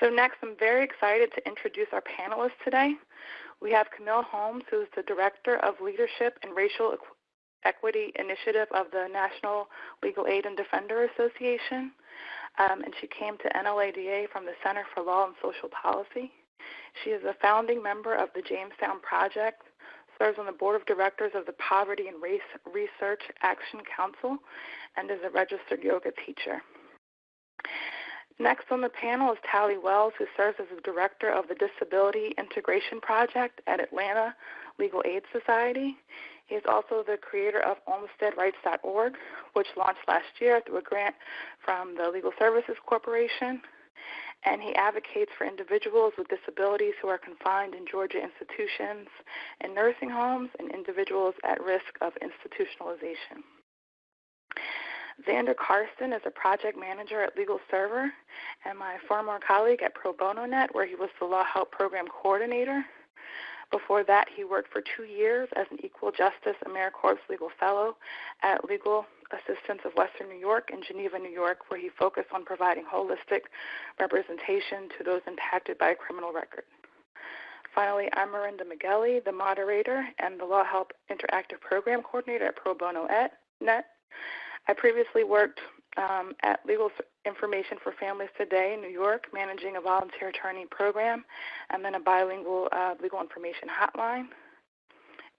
So next, I'm very excited to introduce our panelists today. We have Camille Holmes, who is the Director of Leadership and Racial Equity Initiative of the National Legal Aid and Defender Association, um, and she came to NLADA from the Center for Law and Social Policy. She is a founding member of the Jamestown Project, serves on the board of directors of the Poverty and Race Research Action Council, and is a registered yoga teacher. Next on the panel is Tally Wells, who serves as the director of the Disability Integration Project at Atlanta Legal Aid Society. He is also the creator of OlmsteadRights.org, which launched last year through a grant from the Legal Services Corporation. And he advocates for individuals with disabilities who are confined in Georgia institutions and nursing homes and individuals at risk of institutionalization. Xander Karsten is a project manager at Legal Server and my former colleague at Pro Bono Net, where he was the LawHelp Program Coordinator. Before that, he worked for two years as an Equal Justice AmeriCorps Legal Fellow at Legal Assistance of Western New York in Geneva, New York, where he focused on providing holistic representation to those impacted by a criminal record. Finally, I'm Miranda Migueli, the moderator and the LawHelp Interactive Program Coordinator at Pro Bono Net. I previously worked um, at Legal Information for Families Today in New York, managing a volunteer attorney program, and then a bilingual uh, legal information hotline.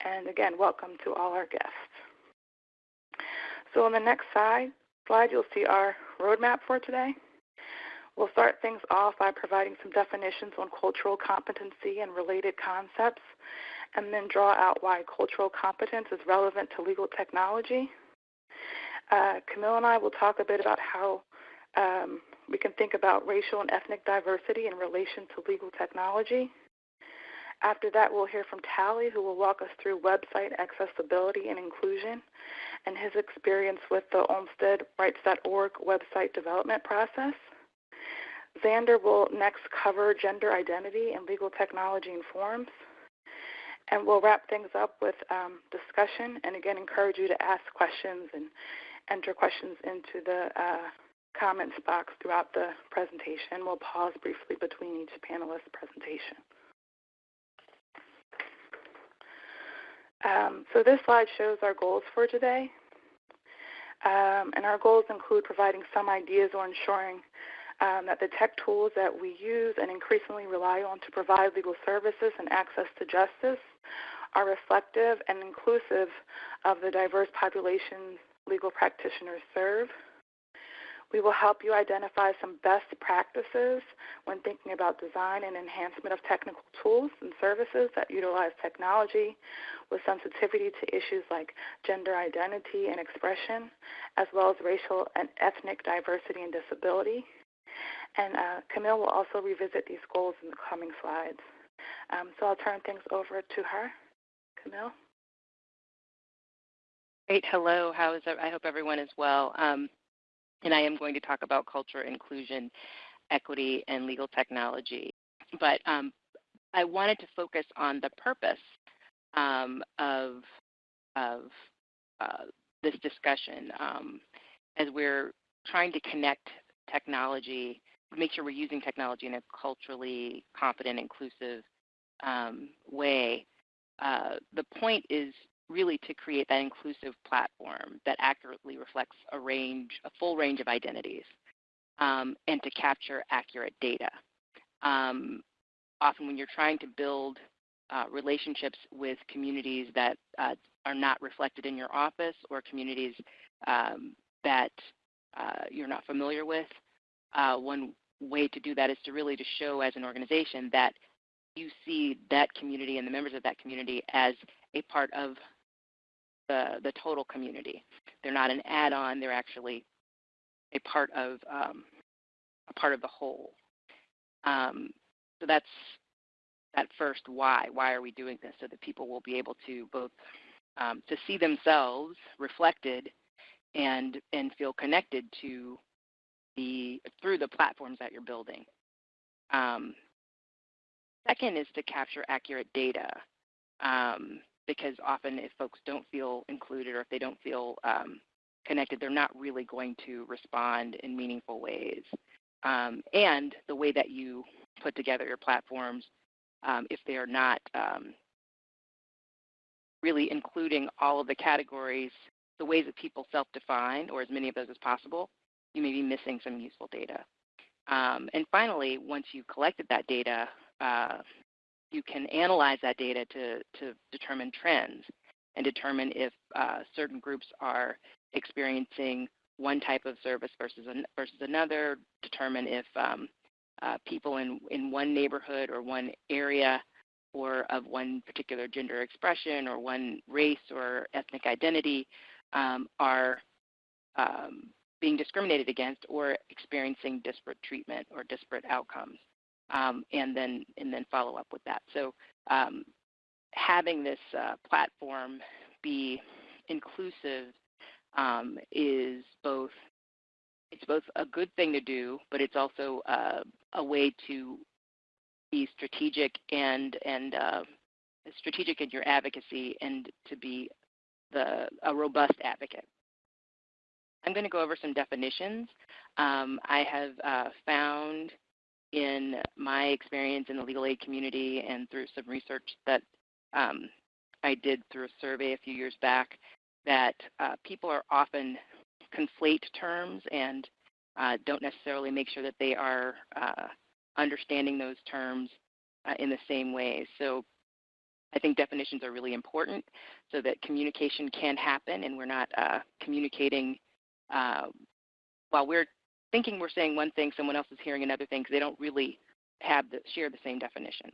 And again, welcome to all our guests. So on the next slide, slide you'll see our roadmap for today. We'll start things off by providing some definitions on cultural competency and related concepts, and then draw out why cultural competence is relevant to legal technology. Uh, Camille and I will talk a bit about how um, we can think about racial and ethnic diversity in relation to legal technology. After that, we'll hear from Tally, who will walk us through website accessibility and inclusion and his experience with the OlmsteadRights.org website development process. Xander will next cover gender identity and legal technology in forms. And we'll wrap things up with um, discussion and again encourage you to ask questions and enter questions into the uh, comments box throughout the presentation. We'll pause briefly between each panelist's presentation. Um, so this slide shows our goals for today. Um, and our goals include providing some ideas or ensuring um, that the tech tools that we use and increasingly rely on to provide legal services and access to justice are reflective and inclusive of the diverse populations legal practitioners serve. We will help you identify some best practices when thinking about design and enhancement of technical tools and services that utilize technology with sensitivity to issues like gender identity and expression, as well as racial and ethnic diversity and disability. And uh, Camille will also revisit these goals in the coming slides. Um, so I'll turn things over to her. Camille? Great. Hello. How is I hope everyone is well. Um, and I am going to talk about culture, inclusion, equity, and legal technology. But um, I wanted to focus on the purpose um, of, of uh, this discussion um, as we're trying to connect technology, make sure we're using technology in a culturally competent, inclusive um, way. Uh, the point is really to create that inclusive platform that accurately reflects a range, a full range of identities, um, and to capture accurate data. Um, often when you're trying to build uh, relationships with communities that uh, are not reflected in your office or communities um, that uh, you're not familiar with, uh, one way to do that is to really to show as an organization that you see that community and the members of that community as a part of the, the total community. They're not an add-on, they're actually a part of, um, a part of the whole. Um, so that's that first why. Why are we doing this? So that people will be able to both um, to see themselves reflected and and feel connected to the through the platforms that you're building. Um, second is to capture accurate data. Um, because often if folks don't feel included or if they don't feel um, connected, they're not really going to respond in meaningful ways. um, and the way that you put together your platforms um, if they are not um, really including all of the categories, the ways that people self-define, or as many of those as possible, you may be missing some useful data. Um, and finally, once you've collected that data, uh, you can analyze that data to, to determine trends and determine if uh, certain groups are experiencing one type of service versus, an, versus another, determine if um, uh, people in, in one neighborhood or one area or of one particular gender expression or one race or ethnic identity um, are um, being discriminated against or experiencing disparate treatment or disparate outcomes, um, and then and then follow up with that. So um, having this uh, platform be inclusive um, is both it's both a good thing to do, but it's also uh, a way to be strategic and and uh, strategic in your advocacy and to be the a robust advocate. I'm going to go over some definitions. Um, I have uh, found in my experience in the legal aid community and through some research that um, I did through a survey a few years back that uh, people are often conflate terms and uh, don't necessarily make sure that they are uh, understanding those terms uh, in the same way. So I think definitions are really important so that communication can happen and we're not uh, communicating uh, while we're thinking we're saying one thing, someone else is hearing another thing because they don't really have the, share the same definition.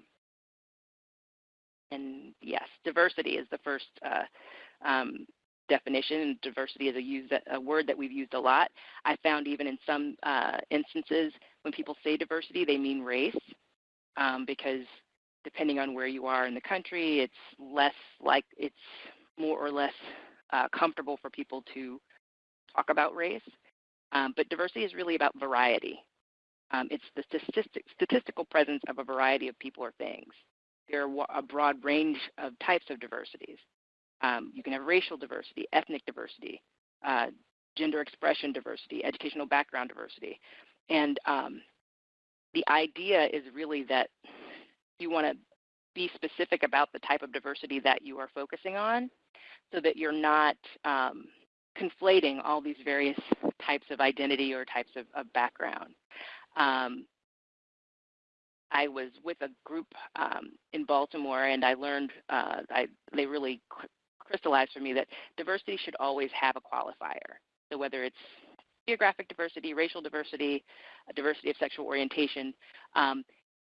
And yes, diversity is the first uh, um, definition, and diversity is a, use, a, word that we've used a lot. I found even in some uh, instances when people say diversity, they mean race um, because depending on where you are in the country, it's less like it's more or less uh, comfortable for people to talk about race. Um, but diversity is really about variety. Um, it's the statistic, statistical presence of a variety of people or things. There are a broad range of types of diversities. Um, you can have racial diversity, ethnic diversity, uh, gender expression diversity, educational background diversity. And um, the idea is really that you want to be specific about the type of diversity that you are focusing on so that you're not um, conflating all these various types of identity or types of, of background. Um, I was with a group um, in Baltimore, and I learned uh, I, they really crystallized for me that diversity should always have a qualifier. So whether it's geographic diversity, racial diversity, diversity of sexual orientation, um,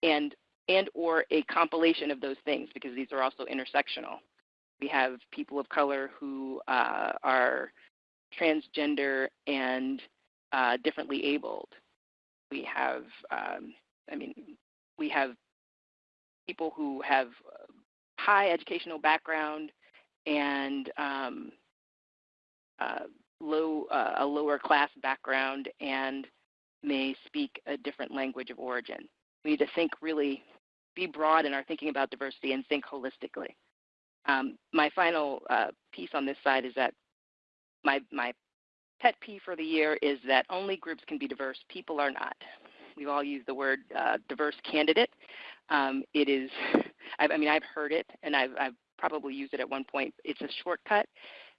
and and or a compilation of those things because these are also intersectional. We have people of color who uh, are transgender and uh, differently abled. We have, um, I mean, we have people who have high educational background and um, uh, low, uh, a lower class background and may speak a different language of origin. We need to think really, be broad in our thinking about diversity and think holistically. Um, my final uh, piece on this side is that my, my pet peeve for the year is that only groups can be diverse, people are not. We've all used the word uh, diverse candidate. Um, it is, I, I, mean, I've heard it and I've, I've probably used it at one point. It's a shortcut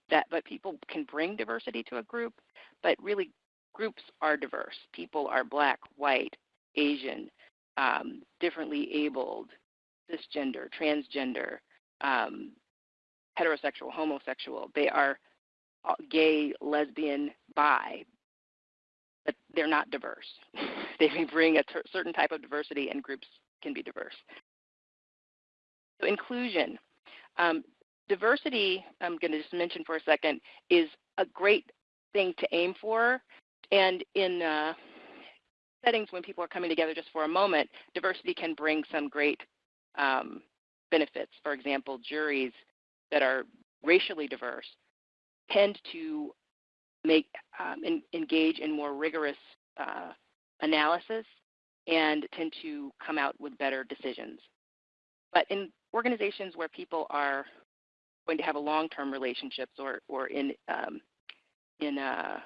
that, but people can bring diversity to a group, but really groups are diverse. People are black, white, Asian, um, differently abled, cisgender, transgender, um, heterosexual, homosexual. They are gay, lesbian, bi, but they're not diverse. they may bring a certain type of diversity and groups can be diverse. So inclusion. Um, diversity, I'm going to just mention for a second, is a great thing to aim for. And in uh, settings when people are coming together just for a moment, diversity can bring some great um, benefits. For example, juries that are racially diverse tend to make um, in, engage in more rigorous uh, analysis and tend to come out with better decisions. But in organizations where people are going to have a long-term relationships or, or in, um, in uh,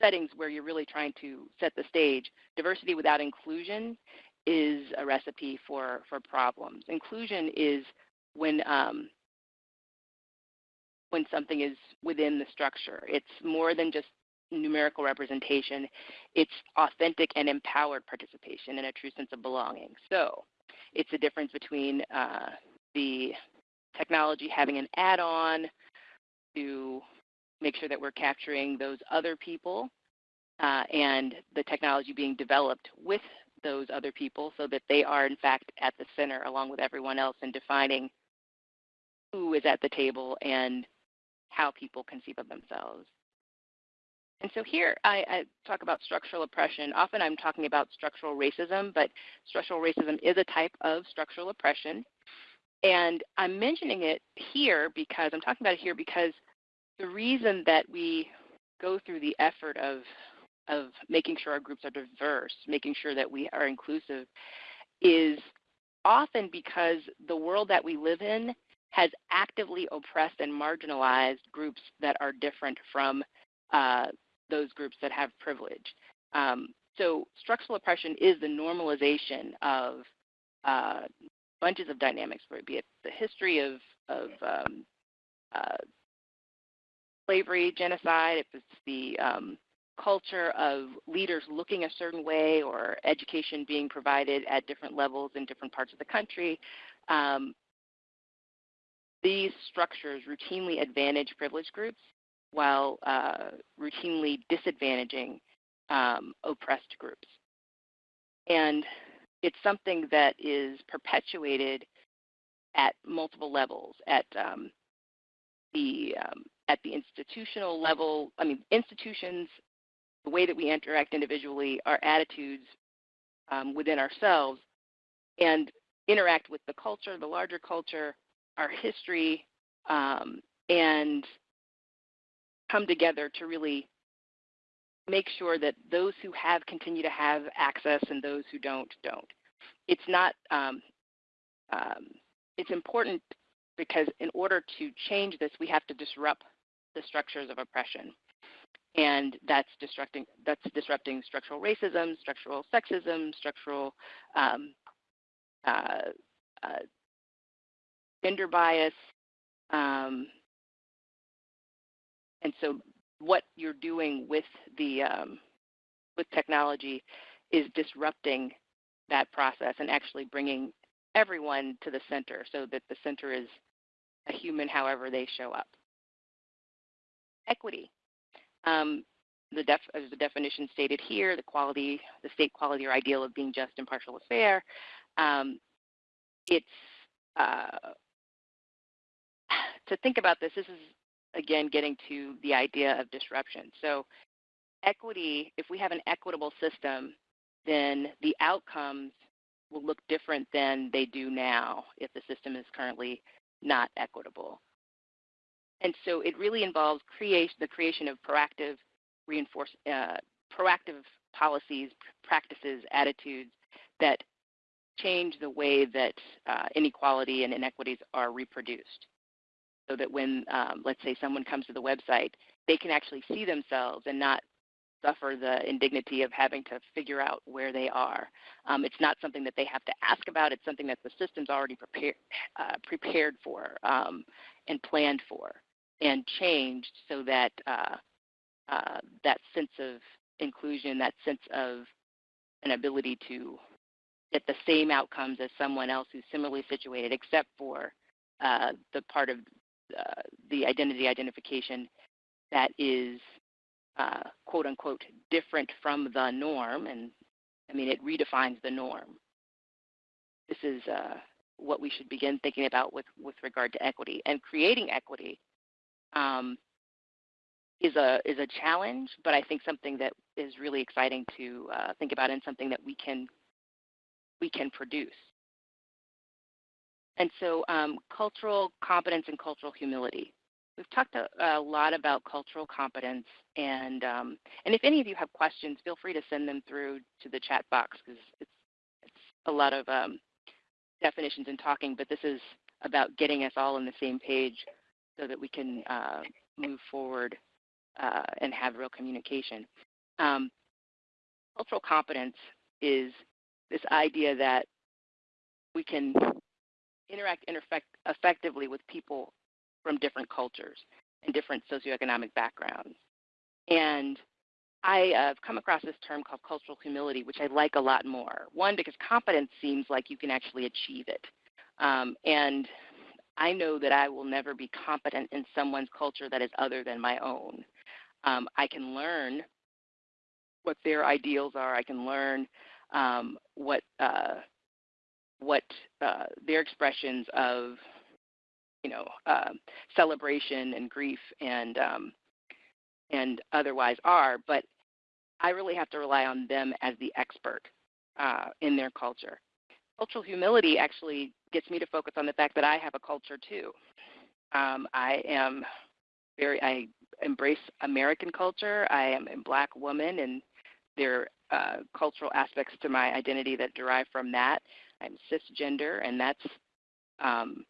settings where you're really trying to set the stage, diversity without inclusion is a recipe for, for problems. Inclusion is when um, when something is within the structure. It's more than just numerical representation. It's authentic and empowered participation and a true sense of belonging. So it's the difference between uh, the technology having an add-on to make sure that we're capturing those other people uh, and the technology being developed with those other people so that they are in fact at the center along with everyone else in defining who is at the table and how people conceive of themselves. And so here I, I, talk about structural oppression. Often I'm talking about structural racism, but structural racism is a type of structural oppression. And I'm mentioning it here because I'm talking about it here because the reason that we go through the effort of of making sure our groups are diverse, making sure that we are inclusive, is often because the world that we live in has actively oppressed and marginalized groups that are different from uh, those groups that have privilege. Um, so structural oppression is the normalization of uh, bunches of dynamics, be it the history of, of um, uh, slavery, genocide, if it's the um, culture of leaders looking a certain way or education being provided at different levels in different parts of the country. Um, these structures routinely advantage privileged groups while uh, routinely disadvantaging um, oppressed groups. And it's something that is perpetuated at multiple levels, at um, the um, at the institutional level. I mean, institutions, the way that we interact individually, our attitudes um, within ourselves, and interact with the culture, the larger culture, our history, um, and come together to really make sure that those who have continue to have access and those who don't don't. It's not. Um, um, it's important because in order to change this, we have to disrupt the structures of oppression, and that's disrupting that's disrupting structural racism, structural sexism, structural um, uh, uh, gender bias, um, and so what you're doing with the um, with technology is disrupting that process and actually bringing everyone to the center so that the center is a human however they show up. Equity. Um, the def, as the definition stated here, the quality, the state quality or ideal of being just, impartial, or fair. Um, it's uh, to think about this. This is again getting to the idea of disruption. So equity, if we have an equitable system, then the outcomes will look different than they do now if the system is currently not equitable. And so it really involves create, the creation of proactive reinforce, uh, proactive policies, practices, attitudes that change the way that uh, inequality and inequities are reproduced so that when, um, let's say, someone comes to the website, they can actually see themselves and not suffer the indignity of having to figure out where they are. Um, it's not something that they have to ask about. It's something that the system's already prepared uh, prepared for um, and planned for and changed so that uh, uh, that sense of inclusion, that sense of an ability to get the same outcomes as someone else who's similarly situated, except for uh, the part of uh, the identity identification that is uh, quote unquote different from the norm, and I mean it redefines the norm. This is uh, what we should begin thinking about with with regard to equity and creating equity. Um, is a is a challenge, but I think something that is really exciting to uh, think about and something that we can we can produce. And so um, cultural competence and cultural humility. We've talked a, a lot about cultural competence, and um, and if any of you have questions, feel free to send them through to the chat box because it's it's a lot of um, definitions and talking, but this is about getting us all on the same page so that we can uh, move forward uh, and have real communication. Um, cultural competence is this idea that we can interact effectively with people from different cultures and different socioeconomic backgrounds. And I have come across this term called cultural humility, which I like a lot more. One, because competence seems like you can actually achieve it. Um, and I know that I will never be competent in someone's culture that is other than my own. Um, I can learn what their ideals are. I can learn um, what uh, what uh, their expressions of you know uh, celebration and grief and um, and otherwise are. But I really have to rely on them as the expert uh, in their culture. Cultural humility actually gets me to focus on the fact that I have a culture too. Um, I am very I embrace American culture. I am a black woman and there are uh, cultural aspects to my identity that derive from that. I'm cisgender, and that's um,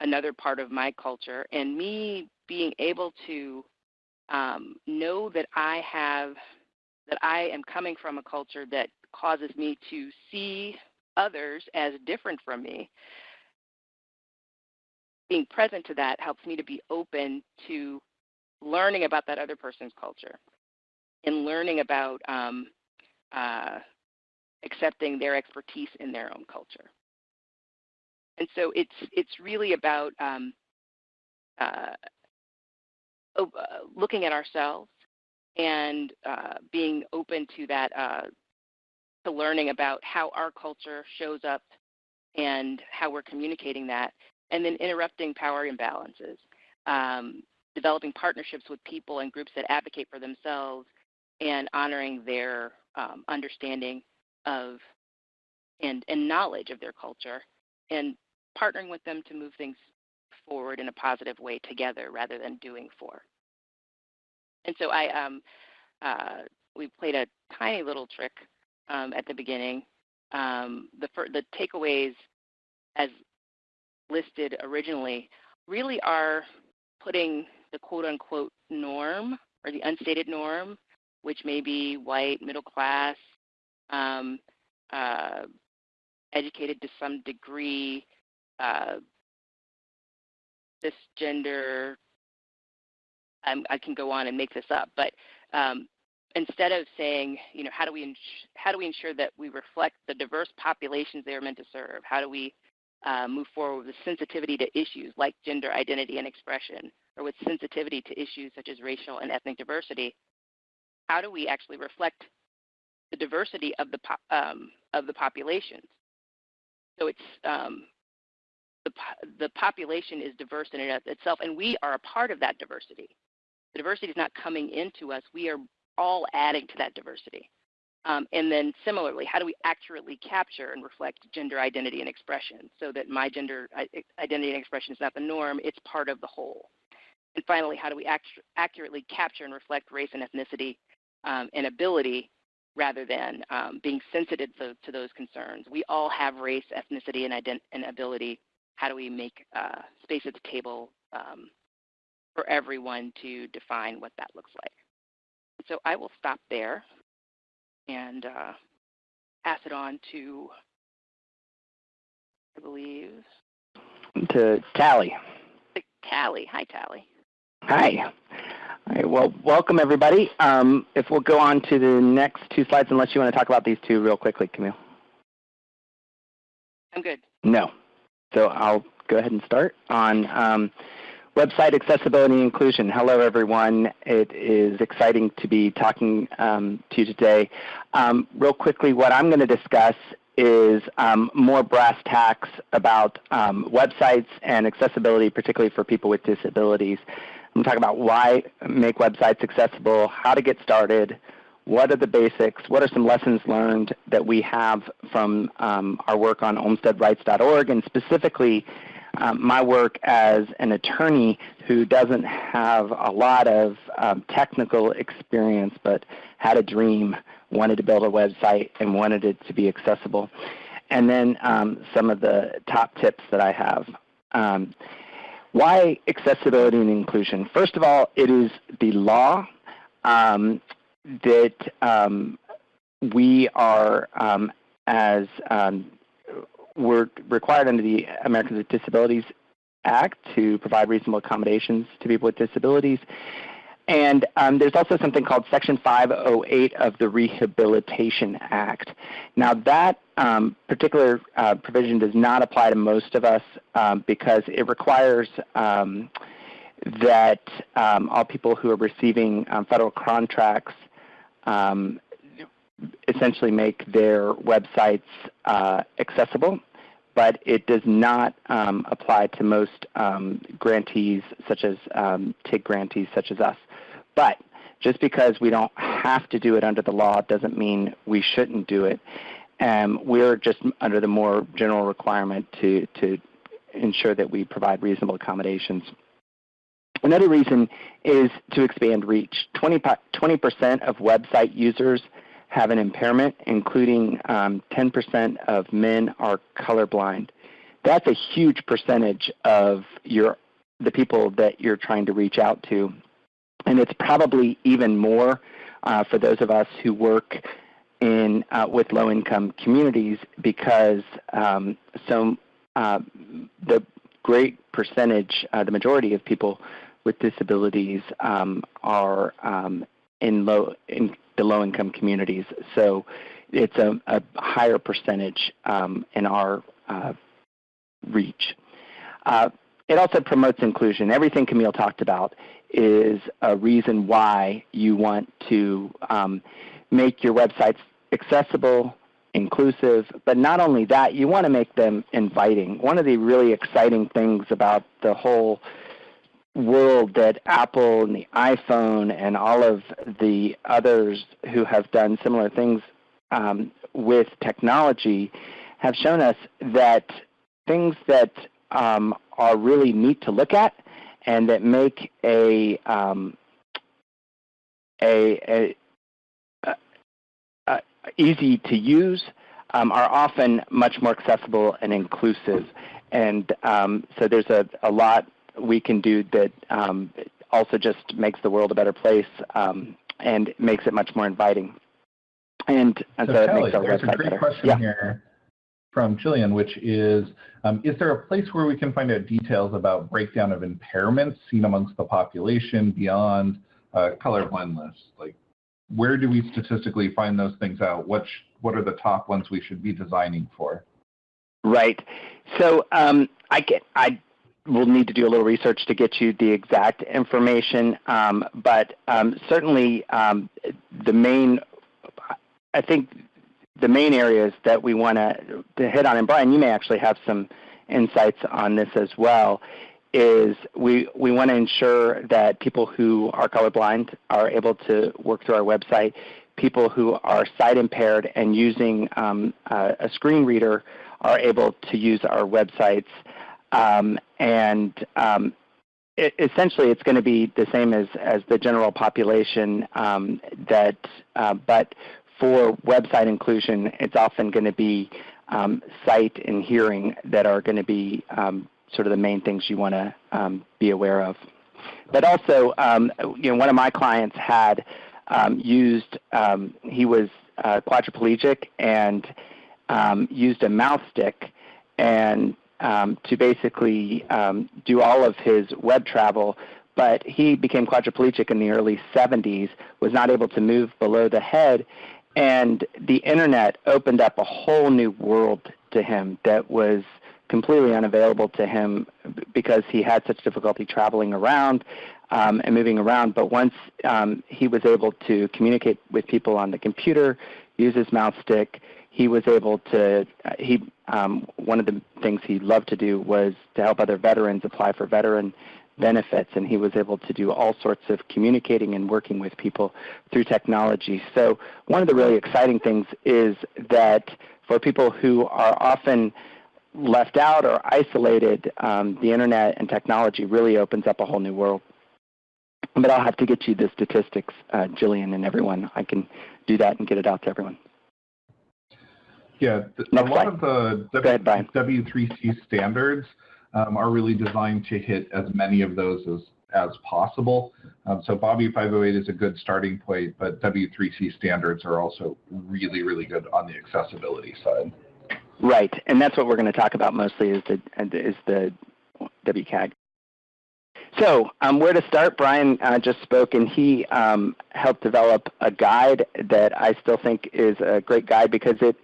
another part of my culture. And me being able to um, know that I have, that I am coming from a culture that causes me to see others as different from me. Being present to that helps me to be open to learning about that other person's culture in learning about um, uh, accepting their expertise in their own culture. And so it's it's really about um, uh, uh, looking at ourselves and uh, being open to that, uh, to learning about how our culture shows up and how we're communicating that, and then interrupting power imbalances, um, developing partnerships with people and groups that advocate for themselves and honoring their um, understanding of and, and knowledge of their culture and partnering with them to move things forward in a positive way together rather than doing for. And so I um, uh, we played a tiny little trick um, at the beginning. Um, the the takeaways as listed originally really are putting the quote unquote norm or the unstated norm which may be white, middle class, um, uh, educated to some degree, uh, cisgender. I'm, i can go on and make this up, but um, instead of saying, you know, how do we how do we ensure that we reflect the diverse populations they are meant to serve? How do we uh, move forward with sensitivity to issues like gender identity and expression, or with sensitivity to issues such as racial and ethnic diversity? how do we actually reflect the diversity of the um, of the populations? So it's um, the the population is diverse in and of itself, and we are a part of that diversity. The diversity is not coming into us; we are all adding to that diversity. Um, and then similarly, how do we accurately capture and reflect gender identity and expression so that my gender identity and expression is not the norm, it's part of the whole. And finally, how do we act accurately capture and reflect race and ethnicity um, and ability rather than um, being sensitive to, to, those concerns. We all have race, ethnicity, and, ident- and ability. How do we make uh, space at the table um, for everyone to define what that looks like? So I will stop there and uh, pass it on to, I believe, to Tally. Tally. Hi, Tally. Hi. All right, well, welcome everybody. Um, if we'll go on to the next two slides, unless you want to talk about these two real quickly, Camille. I'm good. No. So I'll go ahead and start on um, website accessibility and inclusion. Hello everyone. It is exciting to be talking um, to you today. Um, real quickly, what I'm going to discuss is um, more brass tacks about um, websites and accessibility, particularly for people with disabilities. I'm talking about why make websites accessible, how to get started, what are the basics, what are some lessons learned that we have from um, our work on OlmsteadRights.org, and specifically um, my work as an attorney who doesn't have a lot of um, technical experience but had a dream, wanted to build a website, and wanted it to be accessible. And then um, some of the top tips that I have. Why accessibility and inclusion? First of all, it is the law. Um, that um, we are, um, as um, we're required under the Americans with Disabilities Act to provide reasonable accommodations to people with disabilities. And um, there's also something called Section 508 of the Rehabilitation Act. Now that um, particular uh, provision does not apply to most of us um, because it requires um, that um, all people who are receiving um, federal contracts essentially make their websites uh, accessible but it does not um, apply to most um, grantees such as um, TIG grantees such as us. But just because we don't have to do it under the law doesn't mean we shouldn't do it. Um, we're just under the more general requirement to, to ensure that we provide reasonable accommodations. Another reason is to expand reach. 20% of website users have an impairment, including 10% um, of men are colorblind. That's a huge percentage of your the people that you're trying to reach out to. And it's probably even more uh, for those of us who work in uh, with low-income communities because um, so uh, the great percentage, uh, the majority of people with disabilities um, are um, in low in the low-income communities. So it's a, a higher percentage um, in our uh, reach. Uh, it also promotes inclusion. Everything Camille talked about is a reason why you want to um, make your websites accessible, inclusive, but not only that, you want to make them inviting. One of the really exciting things about the whole world that Apple and the iPhone and all of the others who have done similar things um, with technology have shown us that things that um, are really neat to look at and that make a um, a, a, a, easy to use um, are often much more accessible and inclusive. And um, so there's a, a lot we can do that um, also just makes the world a better place um, and makes it much more inviting. And, and so, so Kelly, it makes our there's website a great better. question yeah. here from Jillian, which is, um, is there a place where we can find out details about breakdown of impairments seen amongst the population beyond uh, colorblind lists? Like, where do we statistically find those things out? What, what are the top ones we should be designing for? Right. So um, I, get, I will need to do a little research to get you the exact information, um, but um, certainly um, the main, I think the main areas that we want to hit on, and Brian, you may actually have some insights on this as well, is we, we want to ensure that people who are colorblind are able to work through our website. People who are sight impaired and using um, a, a screen reader are able to use our websites. Um, and um, it, essentially it's going to be the same as, as the general population um, that, uh, but for website inclusion, it's often going to be um, sight and hearing that are going to be um, sort of the main things you want to um, be aware of. But also, um, you know, one of my clients had um, used, um, he was uh, quadriplegic and used a mouse stick and to basically do all of his web travel but he became quadriplegic in the early 70s, was not able to move below the head, and the internet opened up a whole new world to him that was completely unavailable to him because he had such difficulty traveling around um, and moving around. But once um, he was able to communicate with people on the computer, use his mouse stick, he was able to, uh, he, um, one of the things he loved to do was to help other veterans apply for veteran benefits, and he was able to do all sorts of communicating and working with people through technology. So one of the really exciting things is that for people who are often left out or isolated, um, the internet and technology really opens up a whole new world. But I'll have to get you the statistics, uh, Jillian and everyone. I can do that and get it out to everyone. Yeah, a lot of the w, ahead, W3C standards um, are really designed to hit as many of those as, as possible. Um, so Bobby 508 is a good starting point, but W3C standards are also really, really good on the accessibility side. Right, and that's what we're going to talk about mostly is the is the WCAG. So um, where to start? Brian uh, just spoke, and he um, helped develop a guide that I still think is a great guide because it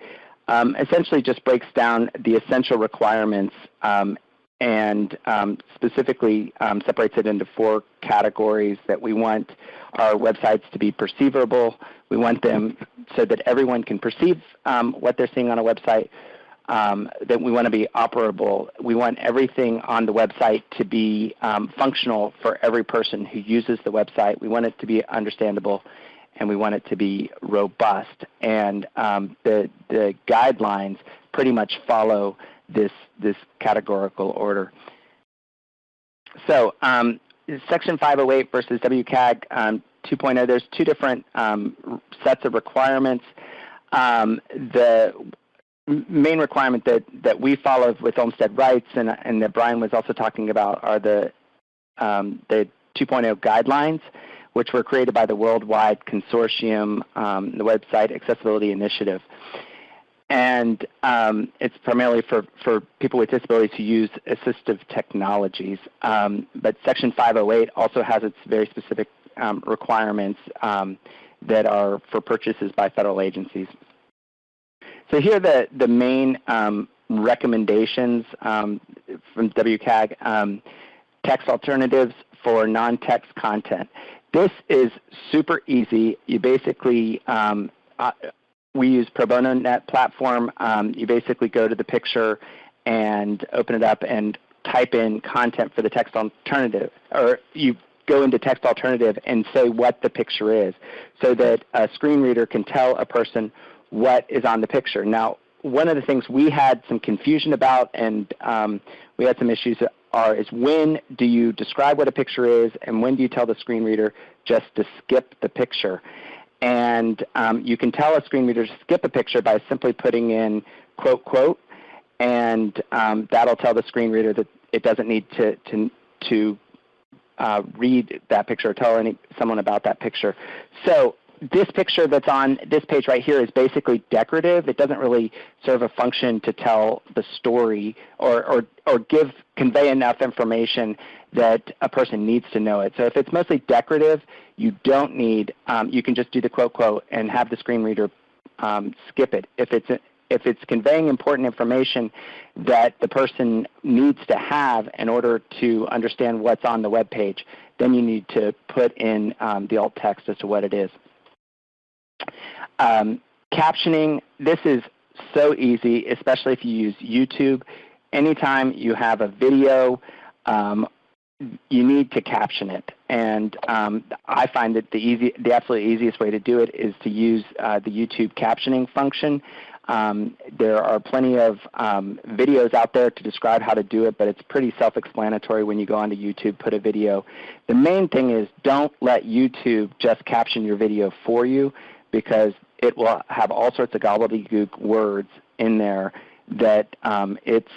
um, essentially just breaks down the essential requirements um, and um, specifically um, separates it into four categories that we want our websites to be perceivable. We want them so that everyone can perceive what they're seeing on a website um, that we want to be operable. We want everything on the website to be um, functional for every person who uses the website. We want it to be understandable, and we want it to be robust. And um, the, the guidelines pretty much follow this, this categorical order. So um, Section 508 versus WCAG um, 2.0, there's two different um, sets of requirements. Um, the main requirement that, that we follow with Olmstead rights and, and that Brian was also talking about are the, um, the 2.0 guidelines, which were created by the Worldwide Consortium, um, the Website Accessibility Initiative. And um, it's primarily for, for people with disabilities who use assistive technologies. Um, but Section 508 also has its very specific um, requirements um, that are for purchases by federal agencies. So here are the, the main um, recommendations um, from WCAG. Text alternatives for non-text content. This is super easy. You basically, uh, we use Pro Bono Net platform. Um, you basically go to the picture and open it up and type in content for the text alternative, or you go into text alternative and say what the picture is so that a screen reader can tell a person what is on the picture. Now, one of the things we had some confusion about and um, we had some issues are is when do you describe what a picture is and when do you tell the screen reader just to skip the picture. And um, you can tell a screen reader to skip a picture by simply putting in quote, quote, and um, that'll tell the screen reader that it doesn't need to, to, to uh, read that picture or tell any, someone about that picture. So this picture that's on this page right here is basically decorative. It doesn't really serve a function to tell the story or, or, or give convey enough information that a person needs to know it. So if it's mostly decorative, you don't need, um, you can just do the quote quote and have the screen reader um, skip it. If it's, if it's conveying important information that the person needs to have in order to understand what's on the web page, then you need to put in um, the alt text as to what it is. Um, captioning, this is so easy, especially if you use YouTube. Anytime you have a video, um, you need to caption it. And um, I find that the, easy, the absolutely easiest way to do it is to use uh, the YouTube captioning function. Um, there are plenty of um, videos out there to describe how to do it, but it's pretty self-explanatory when you go onto YouTube, put a video. The main thing is don't let YouTube just caption your video for you because it will have all sorts of gobbledygook words in there that um, its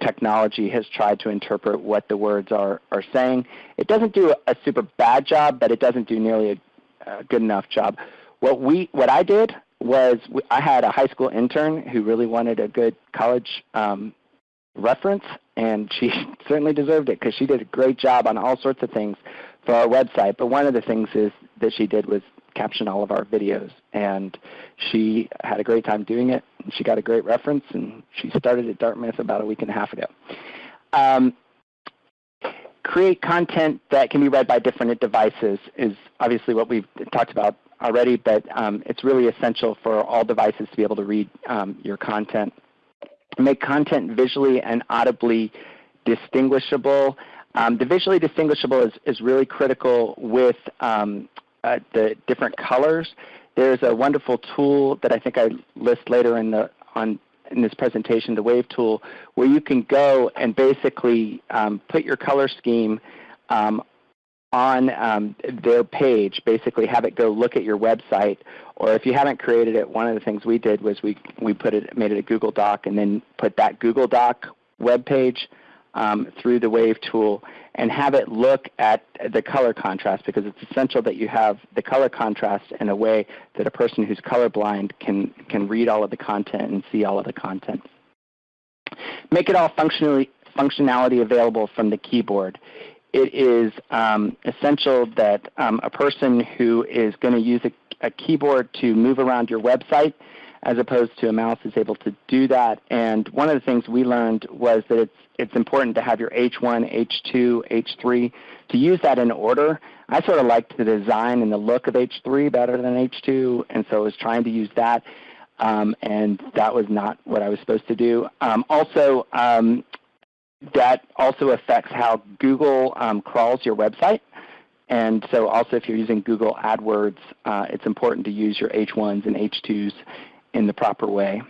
technology has tried to interpret what the words are, are saying. It doesn't do a, super bad job, but it doesn't do nearly a, a good enough job. What, we, what I did was I had a high school intern who really wanted a good college um, reference, and she certainly deserved it because she did a great job on all sorts of things for our website. But one of the things is that she did was caption all of our videos. And she had a great time doing it. She got a great reference, and she started at Dartmouth about a week and a half ago. Um, create content that can be read by different devices is obviously what we've talked about already, but um, it's really essential for all devices to be able to read um, your content. Make content visually and audibly distinguishable. Um, the visually distinguishable is, is really critical with um, uh, the different colors. There's a wonderful tool that I think I list later in the on in this presentation, the Wave tool, where you can go and basically um, put your color scheme um, on um, their page, basically have it go look at your website. Or if you haven't created it, one of the things we did was we, we put it, made it a Google Doc and then put that Google Doc web page um, through the Wave tool and have it look at the color contrast because it's essential that you have the color contrast in a way that a person who's colorblind can, can read all of the content and see all of the content. Make it all functionally, functionality available from the keyboard. It is um, essential that um, a person who is going to use a, a keyboard to move around your website as opposed to a mouse is able to do that. And one of the things we learned was that it's, it's important to have your H1, H2, H3, to use that in order. I sort of liked the design and the look of H3 better than H2, and so I was trying to use that. Um, and that was not what I was supposed to do. Um, also, um, that also affects how Google um, crawls your website. And so also if you're using Google AdWords, uh, it's important to use your H1s and H2s in the proper way.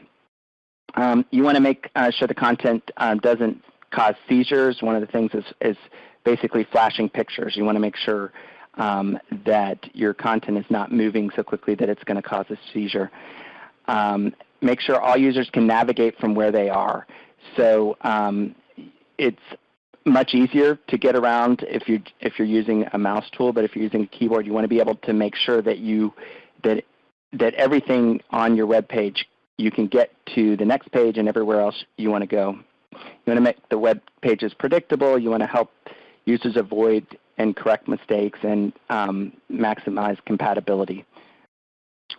Um, you want to make uh, sure the content um, doesn't cause seizures. One of the things is, is basically flashing pictures. You want to make sure um, that your content is not moving so quickly that it's going to cause a seizure. Um, make sure all users can navigate from where they are. So um, it's much easier to get around if you if you're using a mouse tool, but if you're using a keyboard, you want to be able to make sure that you that everything on your web page you can get to the next page and everywhere else you want to go. You want to make the web pages predictable. You want to help users avoid and correct mistakes and um, maximize compatibility.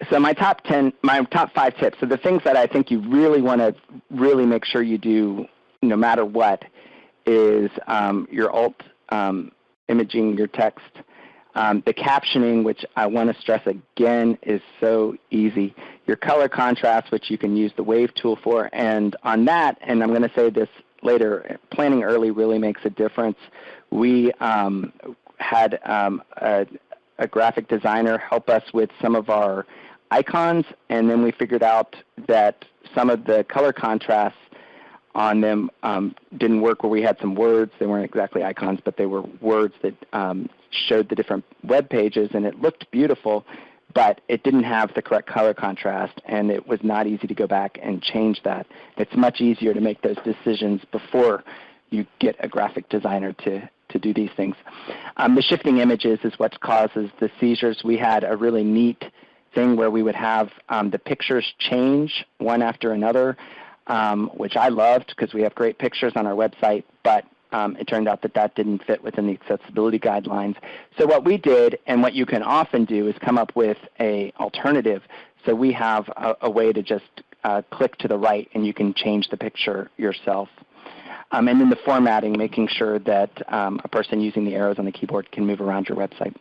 So my top 10, my top five tips. So the things that I think you really want to really make sure you do no matter what is um, your alt um, imaging your text um, the captioning, which I want to stress again, is so easy. Your color contrast, which you can use the Wave tool for, and on that, and I'm going to say this later, planning early really makes a difference. We um, had um, a, a graphic designer help us with some of our icons, and then we figured out that some of the color contrasts on them um, didn't work where we had some words. They weren't exactly icons, but they were words that um, showed the different web pages, and it looked beautiful, but it didn't have the correct color contrast, and it was not easy to go back and change that. It's much easier to make those decisions before you get a graphic designer to, to do these things. Um, the shifting images is what causes the seizures. We had a really neat thing where we would have um, the pictures change one after another um, which I loved because we have great pictures on our website, but um, it turned out that that didn't fit within the accessibility guidelines. So what we did, and what you can often do, is come up with a alternative. So we have a, a way to just uh, click to the right and you can change the picture yourself. Um, and then the formatting, making sure that um, a person using the arrows on the keyboard can move around your website.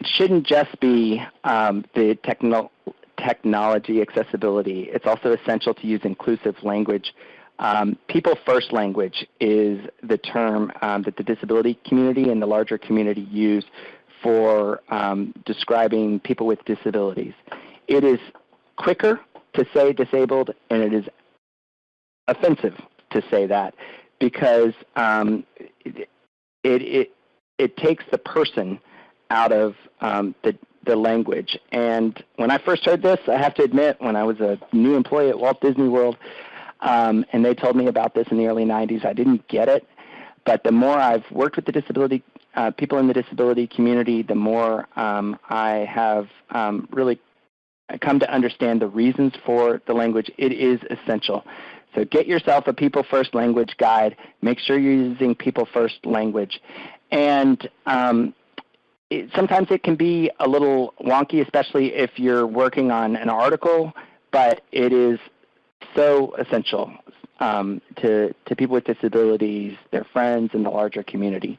It shouldn't just be um, the techno technology accessibility. It's also essential to use inclusive language. Um, people first language is the term um, that the disability community and the larger community use for um, describing people with disabilities. It is quicker to say disabled and it is offensive to say that because um, it, it, it takes the person out of um, the, the language. And when I first heard this, I have to admit, when I was a new employee at Walt Disney World, um, and they told me about this in the early 90s, I didn't get it. But the more I've worked with the disability uh, people in the disability community, the more um, I have um, really come to understand the reasons for the language. It is essential. So get yourself a People First language guide. Make sure you're using People First language. And um, it, sometimes it can be a little wonky, especially if you're working on an article, but it is so essential um, to, to people with disabilities, their friends, and the larger community.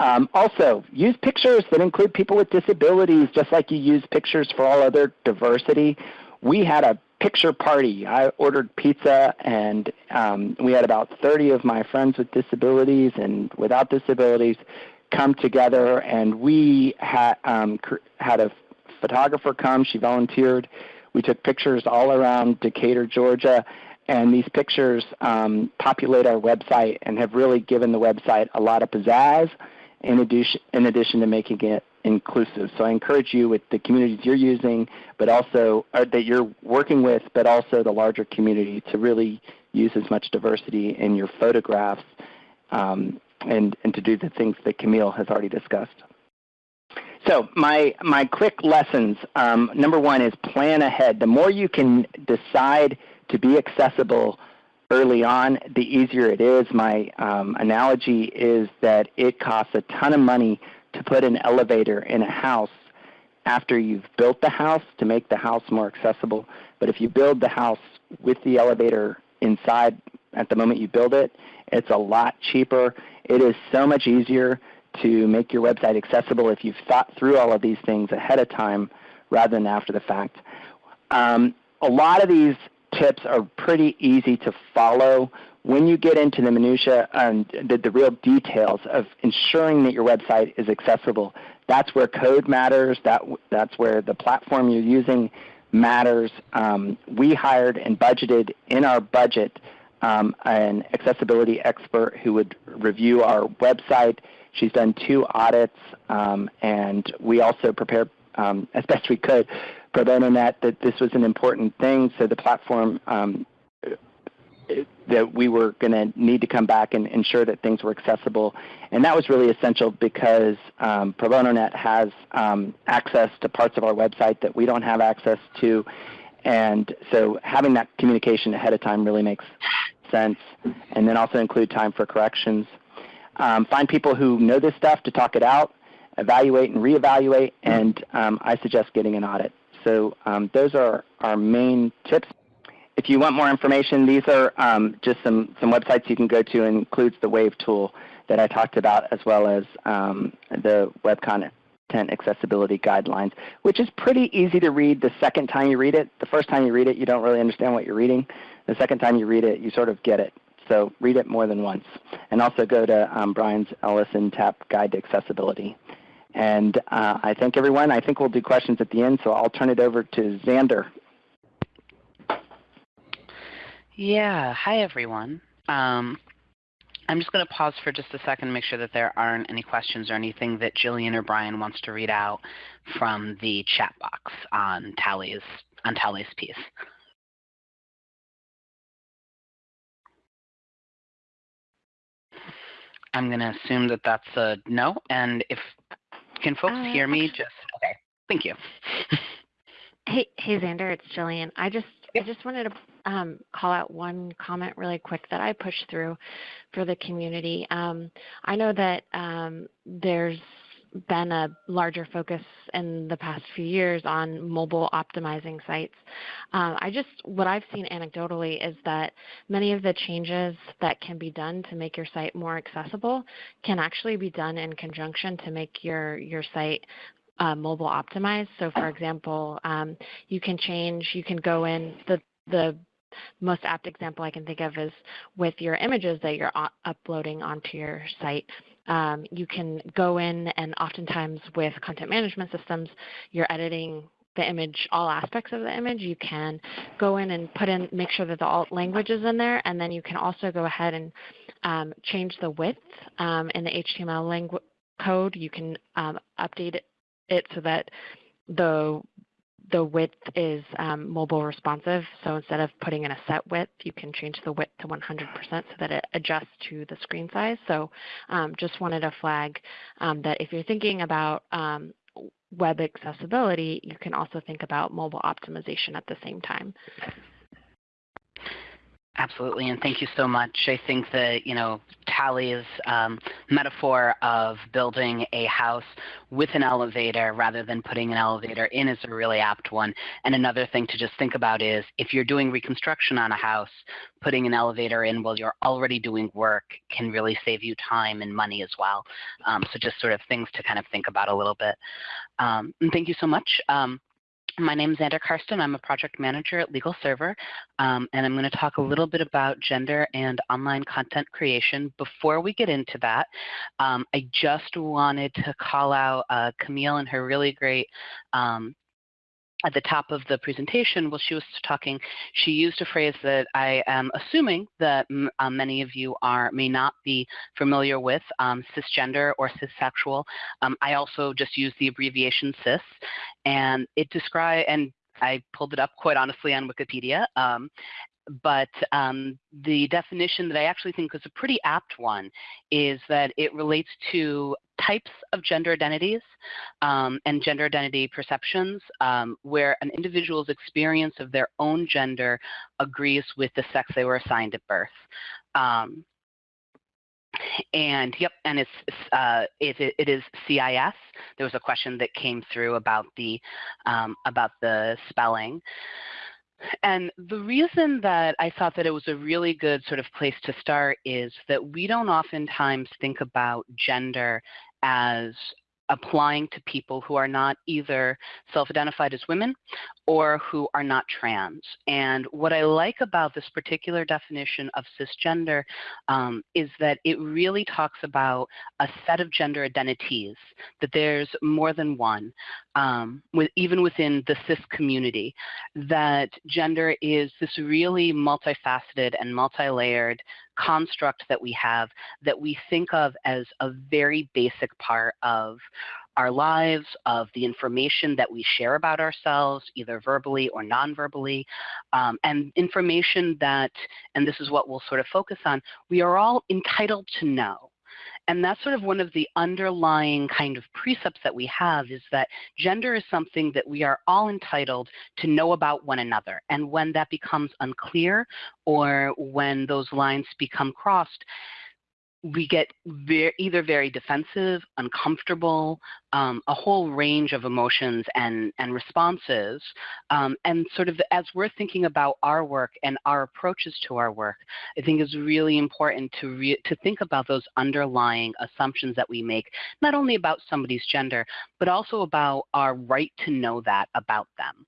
Um, also, use pictures that include people with disabilities, just like you use pictures for all other diversity. We had a picture party. I ordered pizza, and um, we had about 30 of my friends with disabilities and without disabilities come together, and we had um, had a photographer come. She volunteered. We took pictures all around Decatur, Georgia, and these pictures um, populate our website and have really given the website a lot of pizzazz in addition, in addition to making it inclusive. So I encourage you with the communities you're using, but also that you're working with, but also the larger community to really use as much diversity in your photographs um, and, and to do the things that Camille has already discussed. So my, my quick lessons, um, number one is plan ahead. The more you can decide to be accessible early on, the easier it is. My um, analogy is that it costs a ton of money to put an elevator in a house after you've built the house to make the house more accessible. But if you build the house with the elevator inside at the moment you build it, it's a lot cheaper. It is so much easier to make your website accessible if you've thought through all of these things ahead of time rather than after the fact. Um, a lot of these tips are pretty easy to follow when you get into the minutia and the, the, real details of ensuring that your website is accessible, that's where code matters. That, that's where the platform you're using matters. Um, we hired and budgeted in our budget um, an accessibility expert who would review our website. She's done two audits, um, and we also prepared um, as best we could pro bono net that this was an important thing. So the platform um, that we were going to need to come back and ensure that things were accessible. And that was really essential because um, Pro Bono Net has um, access to parts of our website that we don't have access to. And so having that communication ahead of time really makes sense. And then also include time for corrections. Um, find people who know this stuff to talk it out, evaluate and reevaluate, and um, I suggest getting an audit. So um, those are our main tips. If you want more information, these are um, just some, some websites you can go to and includes the WAVE tool that I talked about as well as um, the web content accessibility guidelines, which is pretty easy to read the second time you read it. The first time you read it, you don't really understand what you're reading. The second time you read it, you sort of get it. So read it more than once. And also go to um, Brian's LSNTAP Guide to Accessibility. And uh, I thank everyone. I think we'll do questions at the end, so I'll turn it over to Xander. Yeah, hi everyone. Um, I'm just going to pause for just a second to make sure that there aren't any questions or anything that Jillian or Brian wants to read out from the chat box on Tally's on Tally's piece. I'm going to assume that that's a no. And if can folks uh, hear me? Just okay. Thank you. hey, hey, Xander, it's Jillian. I just yep. I just wanted to um, call out one comment really quick that I pushed through for the community. Um, I know that um, there's been a larger focus in the past few years on mobile optimizing sites. Um, I just, what I've seen anecdotally is that many of the changes that can be done to make your site more accessible can actually be done in conjunction to make your, your site uh, mobile optimized. So for example, um, you can change, you can go in, the, the most apt example I can think of is with your images that you're uploading onto your site. Um, you can go in and oftentimes with content management systems, you're editing the image, all aspects of the image. You can go in and put in, make sure that the alt language is in there, and then you can also go ahead and um, change the width um, in the HTML code. You can um, update it, it so that the the width is um, mobile responsive. So instead of putting in a set width, you can change the width to 100% so that it adjusts to the screen size. So um, just wanted to flag um, that if you're thinking about um, web accessibility, you can also think about mobile optimization at the same time. Absolutely, and thank you so much. I think that you know Tally's um, metaphor of building a house with an elevator rather than putting an elevator in is a really apt one. And another thing to just think about is if you're doing reconstruction on a house, putting an elevator in while you're already doing work can really save you time and money as well. Um, so just sort of things to kind of think about a little bit. Um, and thank you so much. My name is Xander Karsten. I'm a project manager at LegalServer, um, and I'm going to talk a little bit about gender and online content creation. Before we get into that, um, I just wanted to call out uh, Camille and her really great um, at the top of the presentation, while she was talking, she used a phrase that I am assuming that uh, many of you are may not be familiar with, um, cisgender or cissexual. Um, I also just use the abbreviation cis, and it describe and I pulled it up quite honestly on Wikipedia. Um, but um, the definition that I actually think is a pretty apt one is that it relates to types of gender identities um, and gender identity perceptions um, where an individual's experience of their own gender agrees with the sex they were assigned at birth. Um, and yep, and it's uh, it, it is CIS. There was a question that came through about the um, about the spelling. And the reason that I thought that it was a really good sort of place to start is that we don't oftentimes think about gender as applying to people who are not either self-identified as women or who are not trans. And what I like about this particular definition of cisgender um, is that it really talks about a set of gender identities, that there's more than one, um, with, even within the cis community, that gender is this really multifaceted and multi-layered construct that we have that we think of as a very basic part of our lives, of the information that we share about ourselves, either verbally or non-verbally, um, and information that, and this is what we'll sort of focus on, we are all entitled to know. And that's sort of one of the underlying kind of precepts that we have is that gender is something that we are all entitled to know about one another. And when that becomes unclear or when those lines become crossed, we get very, either very defensive, uncomfortable, um, a whole range of emotions and, and responses. Um, and sort of as we're thinking about our work and our approaches to our work, I think it's really important to, re to think about those underlying assumptions that we make, not only about somebody's gender, but also about our right to know that about them.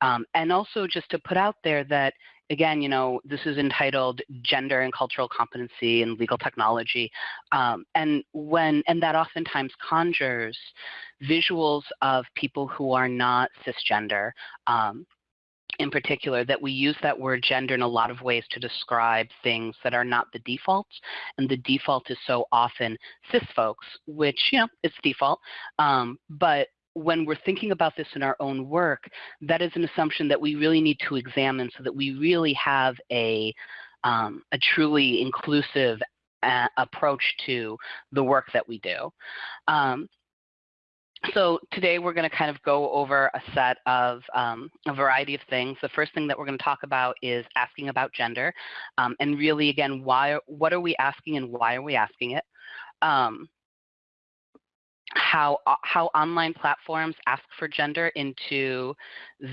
Um, and also just to put out there that again, you know, this is entitled Gender and Cultural Competency in Legal Technology. Um, and when and that oftentimes conjures visuals of people who are not cisgender. Um, in particular, that we use that word gender in a lot of ways to describe things that are not the default. And the default is so often cis folks, which, you know, it's default. Um, but when we're thinking about this in our own work, that is an assumption that we really need to examine so that we really have a, um, a truly inclusive uh, approach to the work that we do. Um, so today we're going to kind of go over a set of um, a variety of things. The first thing that we're going to talk about is asking about gender, um, and really again, why, what are we asking and why are we asking it? Um, how uh, how online platforms ask for gender into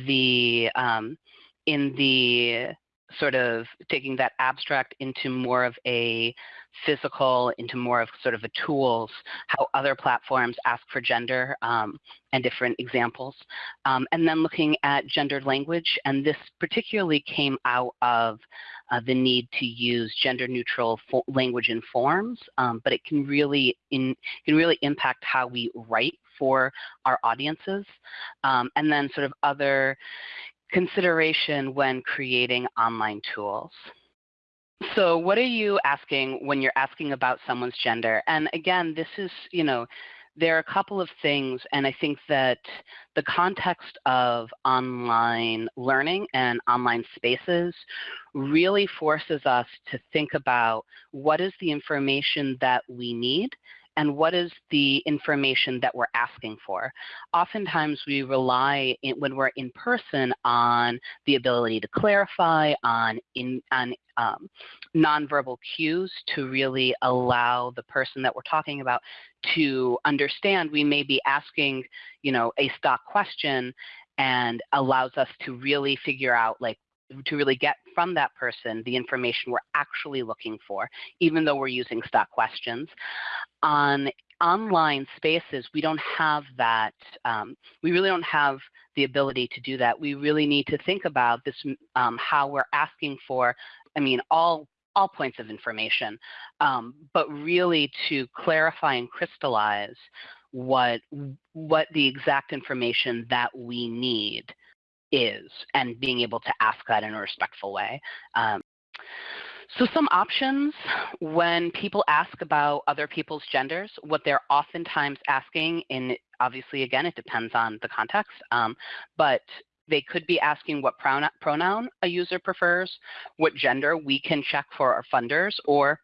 the um, in the sort of taking that abstract into more of a physical, into more of sort of a tools, how other platforms ask for gender um, and different examples. Um, and then looking at gendered language, and this particularly came out of the need to use gender neutral language and forms, um, but it can really, in, can really impact how we write for our audiences. Um, and then sort of other consideration when creating online tools. So what are you asking when you're asking about someone's gender? And again, this is, you know, there are a couple of things, and I think that the context of online learning and online spaces really forces us to think about what is the information that we need and what is the information that we're asking for. Oftentimes we rely in, when we're in person on the ability to clarify, on, in, on um, nonverbal cues to really allow the person that we're talking about to understand we may be asking, you know, a stock question and allows us to really figure out like to really get from that person the information we're actually looking for, even though we're using stock questions. On online spaces, we don't have that, um, we really don't have the ability to do that. We really need to think about this, um, how we're asking for, I mean, all all points of information, um, but really to clarify and crystallize what what the exact information that we need is and being able to ask that in a respectful way. Um, so some options when people ask about other people's genders, what they're oftentimes asking, and obviously again it depends on the context, um, but they could be asking what pronoun a user prefers, what gender we can check for our funders, or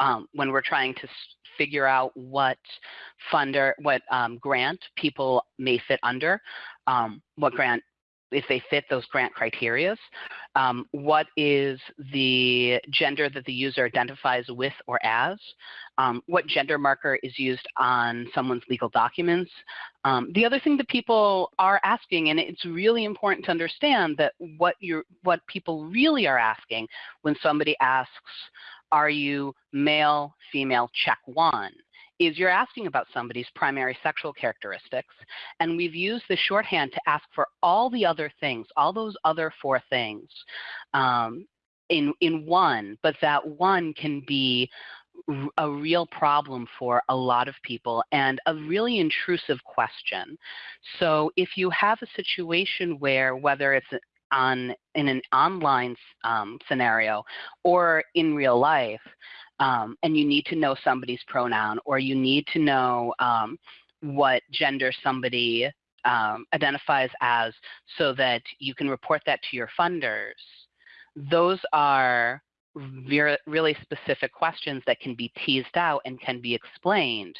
um, when we're trying to figure out what funder, what um, grant people may fit under, um, what grant if they fit those grant criterias, um, what is the gender that the user identifies with or as, um, what gender marker is used on someone's legal documents. Um, the other thing that people are asking, and it's really important to understand that what, you're, what people really are asking when somebody asks, are you male, female, check one? Is you're asking about somebody's primary sexual characteristics, and we've used the shorthand to ask for all the other things, all those other four things um, in, in one, but that one can be a real problem for a lot of people and a really intrusive question. So if you have a situation where whether it's on in an online um, scenario or in real life, um, and you need to know somebody's pronoun or you need to know um, what gender somebody um, identifies as so that you can report that to your funders, those are really specific questions that can be teased out and can be explained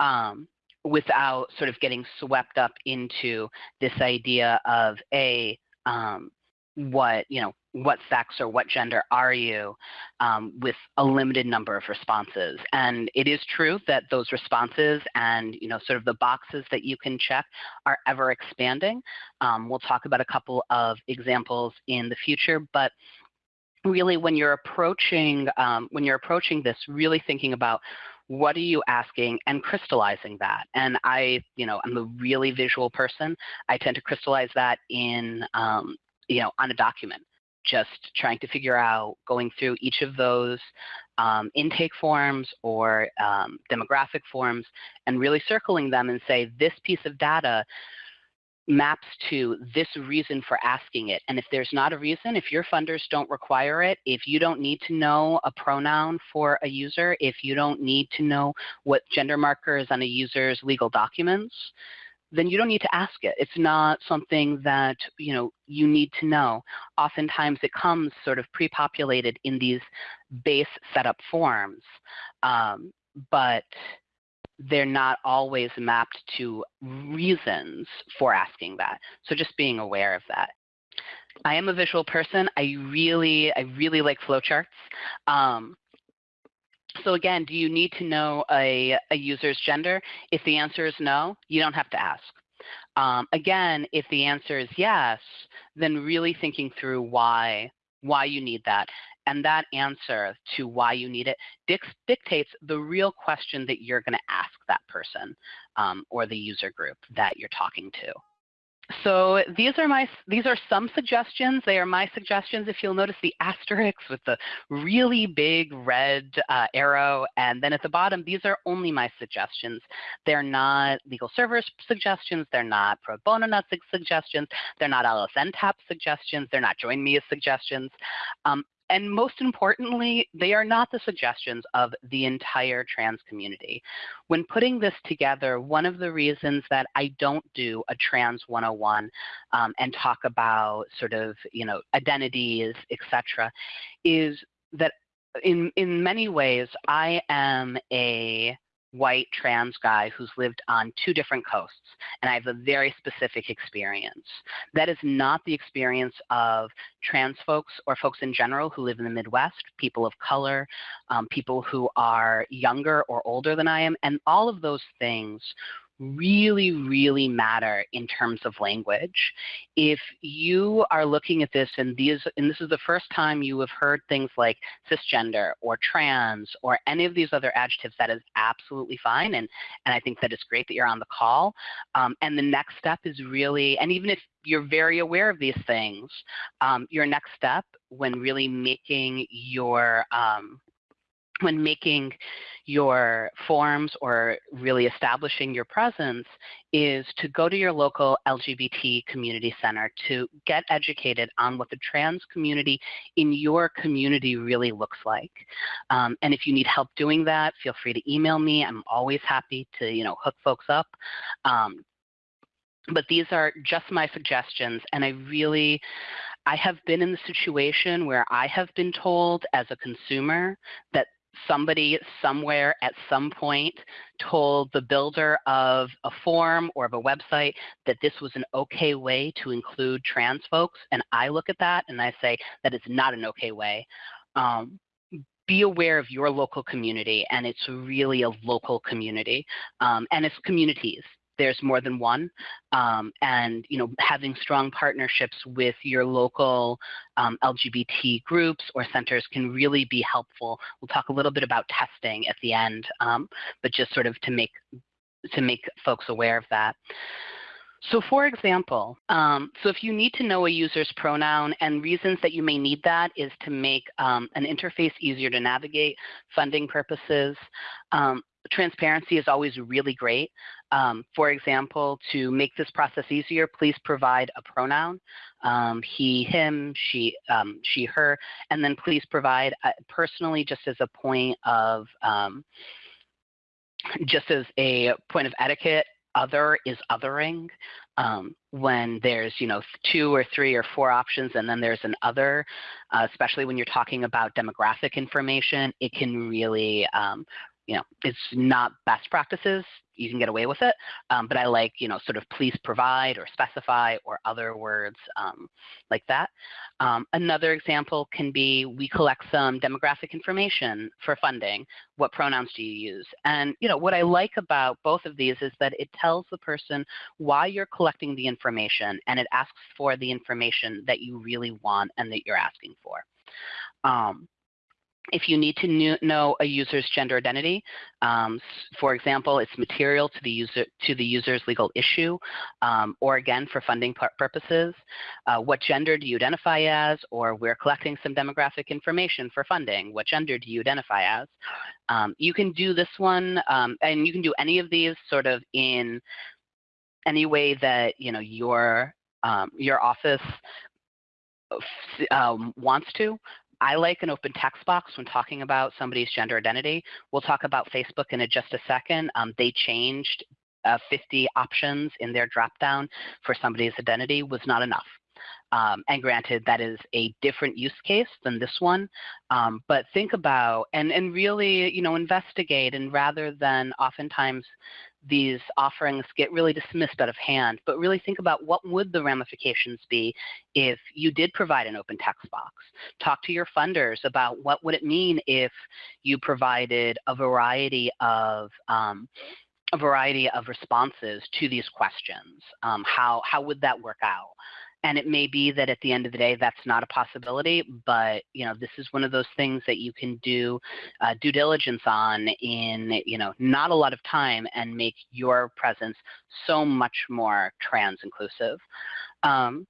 um, without sort of getting swept up into this idea of a um, what you know what sex or what gender are you um, with a limited number of responses. And it is true that those responses and you know sort of the boxes that you can check are ever expanding. Um, we'll talk about a couple of examples in the future but really when you're approaching um, when you're approaching this really thinking about what are you asking and crystallizing that. And i you know i'm a really visual person. I tend to crystallize that in um, you know on a document just trying to figure out going through each of those um, intake forms or um, demographic forms and really circling them and say this piece of data maps to this reason for asking it. And if there's not a reason, if your funders don't require it, if you don't need to know a pronoun for a user, if you don't need to know what gender marker is on a user's legal documents, then you don't need to ask it. It's not something that you know you need to know. Oftentimes it comes sort of pre-populated in these base setup forms. Um, but they're not always mapped to reasons for asking that. So just being aware of that. I am a visual person. I really, I really like flowcharts. Um, so again, do you need to know a, a user's gender? If the answer is no, you don't have to ask. Um, again, if the answer is yes, then really thinking through why why you need that and that answer to why you need it dictates the real question that you're going to ask that person um, or the user group that you're talking to. So these are my these are some suggestions. They are my suggestions. If you'll notice the asterisks with the really big red uh, arrow, and then at the bottom, these are only my suggestions. They're not LegalServer's suggestions. They're not pro bono net suggestions. They're not LSNTAP suggestions. They're not join me as suggestions. Um, and most importantly, they are not the suggestions of the entire trans community. When putting this together, one of the reasons that I don't do a trans 101 um, and talk about sort of, you know, identities, etc., is that in, in many ways, I am a white trans guy who's lived on two different coasts, and I have a very specific experience. That is not the experience of trans folks or folks in general who live in the Midwest, people of color, um, people who are younger or older than I am, and all of those things really, really matter in terms of language. If you are looking at this and these and this is the first time you have heard things like cisgender or trans or any of these other adjectives, that is absolutely fine. And, and I think that it's great that you're on the call. Um, and the next step is really, and even if you're very aware of these things, um, your next step when really making your um, when making your forms or really establishing your presence is to go to your local LGBT community center to get educated on what the trans community in your community really looks like. Um, and if you need help doing that, feel free to email me. I'm always happy to you know hook folks up. Um, but these are just my suggestions, and I really, I have been in the situation where I have been told as a consumer that somebody somewhere at some point told the builder of a form or of a website that this was an okay way to include trans folks. And I look at that and I say that is not an okay way. Um, be aware of your local community and it's really a local community um, and it's communities there's more than one. Um, and you know having strong partnerships with your local um, lgbt groups or centers can really be helpful. We'll talk a little bit about testing at the end um, but just sort of to make to make folks aware of that. So for example, um, so if you need to know a user's pronoun and reasons that you may need that is to make um, an interface easier to navigate, funding purposes, um, transparency is always really great. Um, for example, to make this process easier, please provide a pronoun, um, he, him, she, um, she, her, and then please provide uh, personally just as a point of, um, just as a point of etiquette, other is othering. Um, when there's you know two or three or four options and then there's an other, uh, especially when you're talking about demographic information, it can really um, you know, it's not best practices. You can get away with it, um, but I like, you know, sort of please provide or specify or other words um, like that. Um, another example can be we collect some demographic information for funding. What pronouns do you use? And, you know, what I like about both of these is that it tells the person why you're collecting the information and it asks for the information that you really want and that you're asking for. Um, if you need to know a user's gender identity, um, for example, it's material to the user to the user's legal issue, um, or again for funding purposes, uh, what gender do you identify as, or we're collecting some demographic information for funding. What gender do you identify as? Um, you can do this one, um, and you can do any of these sort of in any way that you know your um, your office um, wants to. I like an open text box when talking about somebody's gender identity. We'll talk about Facebook in just a second. Um, they changed uh, 50 options in their dropdown for somebody's identity was not enough. Um, and granted, that is a different use case than this one. Um, but think about and, and really, you know, investigate and rather than oftentimes these offerings get really dismissed out of hand, but really think about what would the ramifications be if you did provide an open text box. Talk to your funders about what would it mean if you provided a variety of um, a variety of responses to these questions. Um, how, how would that work out? And it may be that at the end of the day that's not a possibility but you know this is one of those things that you can do uh, due diligence on in you know not a lot of time and make your presence so much more trans inclusive um,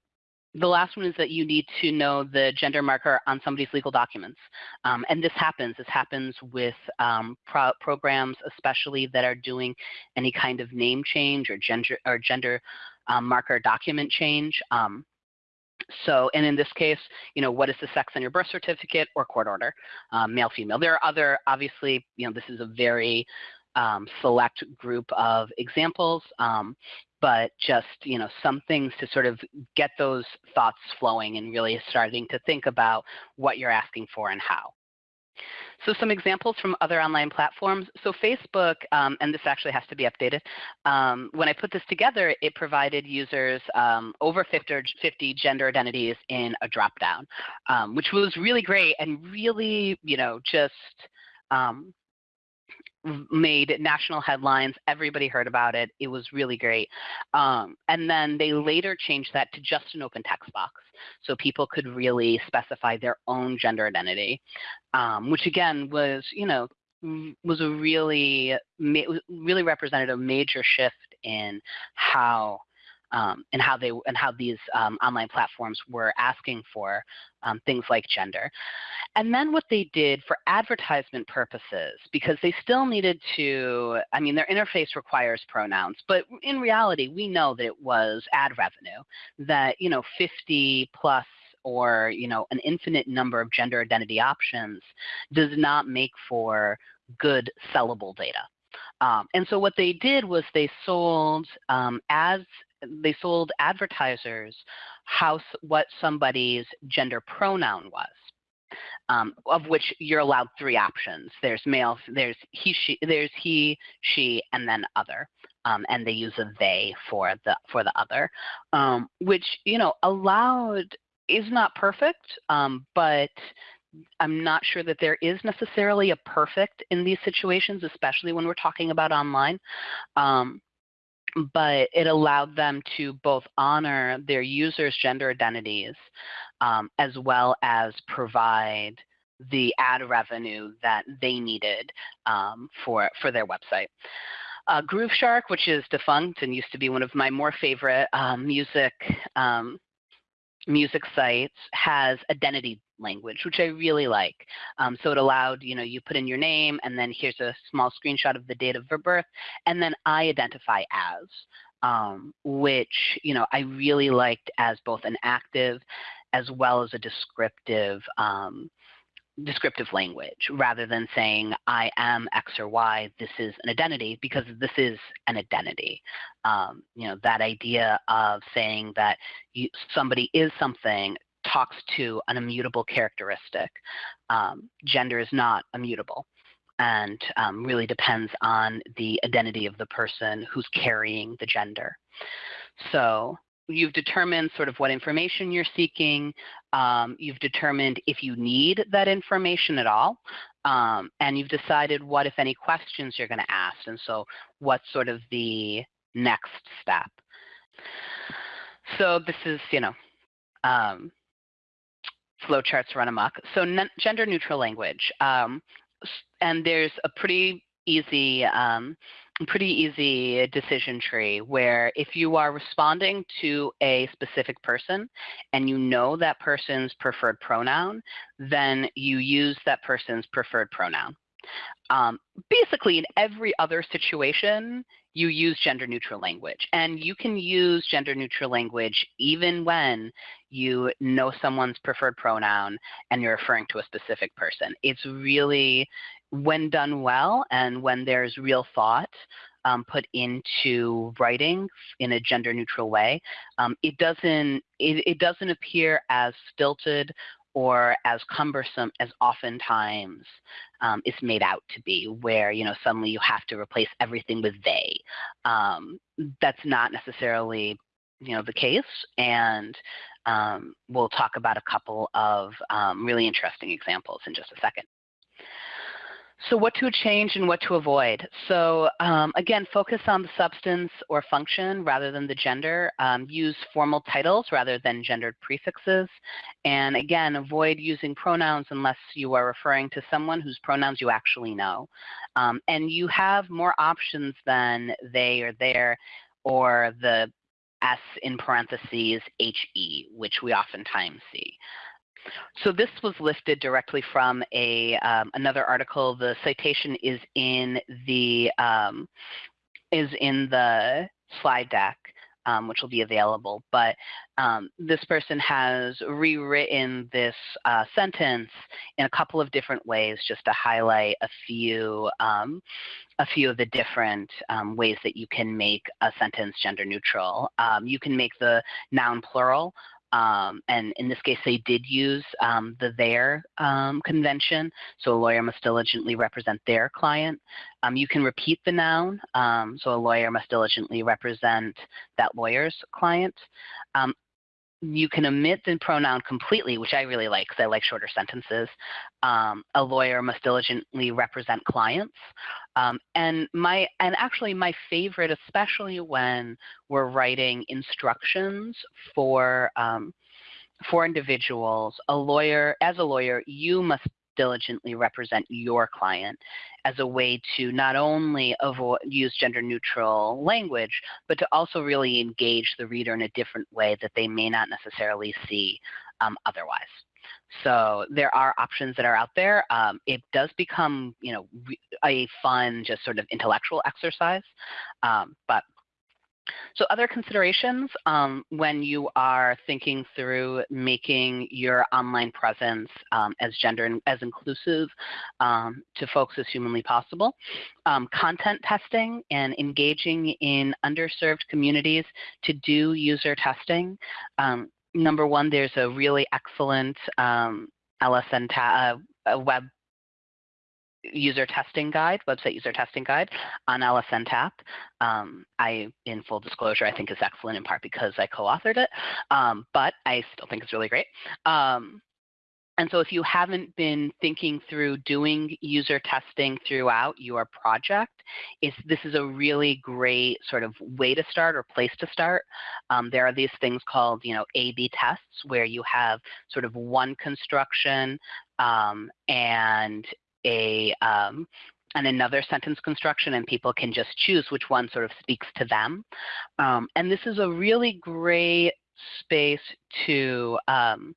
the last one is that you need to know the gender marker on somebody's legal documents. Um, and this happens. This happens with um, pro programs, especially that are doing any kind of name change or gender or gender um, marker document change. Um, so, and in this case, you know, what is the sex on your birth certificate or court order, um, male, female. There are other, obviously, you know, this is a very um, select group of examples, um, but just, you know, some things to sort of get those thoughts flowing and really starting to think about what you're asking for and how. So some examples from other online platforms. So Facebook, um, and this actually has to be updated, um, when I put this together, it provided users um, over 50, 50, gender identities in a dropdown, um, which was really great and really, you know, just um, made national headlines. Everybody heard about it. It was really great. Um, and then they later changed that to just an open text box. So people could really specify their own gender identity, um, which again was, you know, was a really, really represented a major shift in how um, and how they and how these um, online platforms were asking for um, things like gender. And then what they did for advertisement purposes, because they still needed to, I mean, their interface requires pronouns, but in reality, we know that it was ad revenue, that, you know, 50 plus or, you know, an infinite number of gender identity options does not make for good sellable data. Um, and so what they did was they sold um, as they sold advertisers how what somebody's gender pronoun was. Um, of which you're allowed three options. There's male, there's he, she, there's he, she, and then other. Um, and they use a they for the for the other, um, which you know allowed is not perfect, um, but I'm not sure that there is necessarily a perfect in these situations, especially when we're talking about online. Um, but it allowed them to both honor their users' gender identities um, as well as provide the ad revenue that they needed um, for, for their website. Uh, Grooveshark, which is defunct and used to be one of my more favorite um, music um, music sites, has identity language, which I really like. Um, so it allowed, you know, you put in your name and then here's a small screenshot of the date of birth, and then I identify as, um, which, you know, I really liked as both an active as well as a descriptive um, descriptive language rather than saying I am X or Y, this is an identity because this is an identity. Um, you know, that idea of saying that you, somebody is something talks to an immutable characteristic. Um, gender is not immutable and um, really depends on the identity of the person who's carrying the gender. So you've determined sort of what information you're seeking. Um, you've determined if you need that information at all. Um, and you've decided what, if any, questions you're going to ask. And so what's sort of the next step. So this is, you know, um, flowcharts run amok. So gender neutral language. Um, and there's a pretty easy um, pretty easy decision tree where if you are responding to a specific person and you know that person's preferred pronoun, then you use that person's preferred pronoun. Um, basically, in every other situation, you use gender neutral language. And you can use gender neutral language even when you know someone's preferred pronoun and you're referring to a specific person. It's really, when done well and when there's real thought um, put into writing in a gender neutral way, um, it doesn't it, it doesn't appear as stilted or as cumbersome as oftentimes um, is made out to be, where you know suddenly you have to replace everything with they. Um, that's not necessarily you know the case, and um, we'll talk about a couple of um, really interesting examples in just a second. So what to change and what to avoid. So um, again, focus on the substance or function rather than the gender. Um, use formal titles rather than gendered prefixes. And again, avoid using pronouns unless you are referring to someone whose pronouns you actually know. Um, and you have more options than they or their or the S in parentheses HE, which we oftentimes see. So this was lifted directly from a um, another article. The citation is in the um, is in the slide deck, um, which will be available. But um, this person has rewritten this uh, sentence in a couple of different ways, just to highlight a few um, a few of the different um, ways that you can make a sentence gender neutral. you can make the noun plural um, and in this case, they did use um, the their um, convention. So a lawyer must diligently represent their client. Um, you can repeat the noun. Um, so a lawyer must diligently represent that lawyer's client. You can omit the pronoun completely, which I really like because I like shorter sentences. Um, a lawyer must diligently represent clients. Um, and my and actually my favorite, especially when we're writing instructions for um, for individuals, a lawyer as a lawyer, you must diligently represent your client as a way to not only avoid, use gender neutral language, but to also really engage the reader in a different way that they may not necessarily see um, otherwise. So there are options that are out there. Um, it does become, you know, a fun, just sort of intellectual exercise, um, but So other considerations um, when you are thinking through making your online presence um, as gender and as inclusive um, to folks as humanly possible, um, content testing and engaging in underserved communities to do user testing. Um, number one, there's a really excellent um, LSN uh, web user testing guide, website user testing guide on LSN TAP. Um, I, in full disclosure, I think is excellent in part because I co-authored it, um, but I still think it's really great. Um, and so if you haven't been thinking through doing user testing throughout your project, is this is a really great sort of way to start or place to start. Um, there are these things called, you know, A-B tests where you have sort of one construction um, and a um, and another sentence construction and people can just choose which one sort of speaks to them. Um, and this is a really great space to um,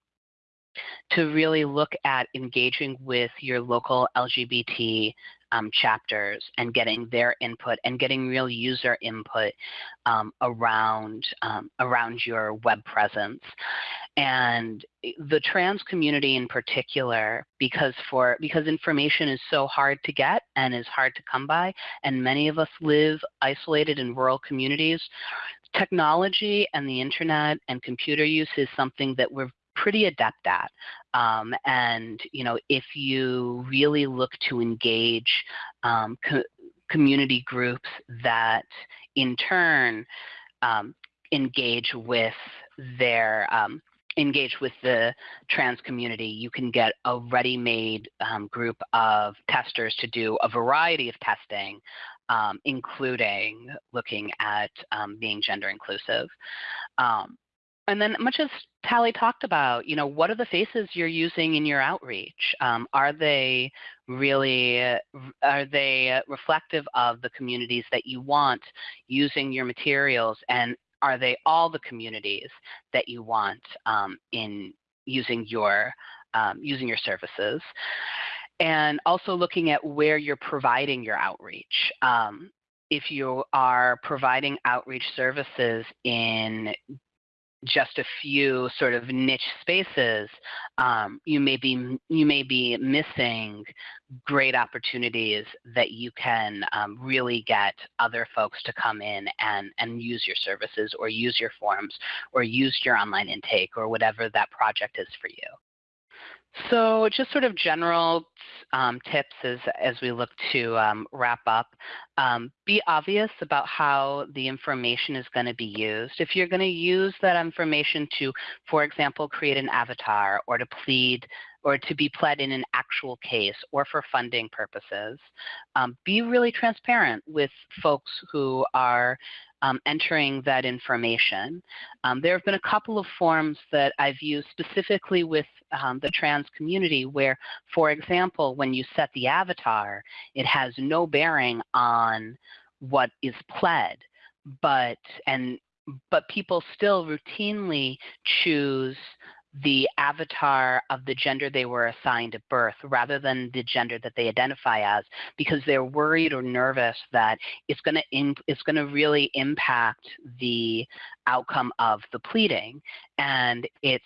to really look at engaging with your local LGBT um, chapters and getting their input and getting real user input um, around um, around your web presence and the trans community in particular because for because information is so hard to get and is hard to come by and many of us live isolated in rural communities technology and the internet and computer use is something that we're pretty adept at. Um, and you know, if you really look to engage um, co community groups that in turn um, engage with their um, engage with the trans community, you can get a ready-made um, group of testers to do a variety of testing, um, including looking at being gender inclusive. Um, and then much as Tally talked about, you know, what are the faces you're using in your outreach? Um, are they really, are they reflective of the communities that you want using your materials? And are they all the communities that you want um, in using your, um, using your services? And also looking at where you're providing your outreach um, if you are providing outreach services in just a few sort of niche spaces, um, you may be you may be missing great opportunities that you can um, really get other folks to come in and and use your services or use your forms or use your online intake or whatever that project is for you. So just sort of general um, tips as, as we look to um, wrap up. Um, be obvious about how the information is going to be used. If you're going to use that information to, for example, create an avatar or to plead or to be pled in an actual case or for funding purposes, um, be really transparent with folks who are um, entering that information. Um, there have been a couple of forms that I've used specifically with um, the trans community where, for example, when you set the avatar, it has no bearing on what is pled, but, and, but people still routinely choose the avatar of the gender they were assigned at birth rather than the gender that they identify as because they're worried or nervous that it's going to it's going to really impact the outcome of the pleading. And it's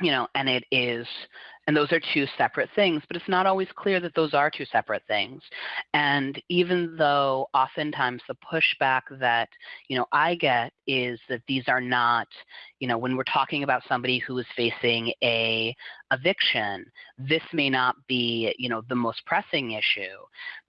you know and it is and those are two separate things, but it's not always clear that those are two separate things. And even though oftentimes the pushback that, you know, I get is that these are not, you know, when we're talking about somebody who is facing a eviction, this may not be, you know, the most pressing issue.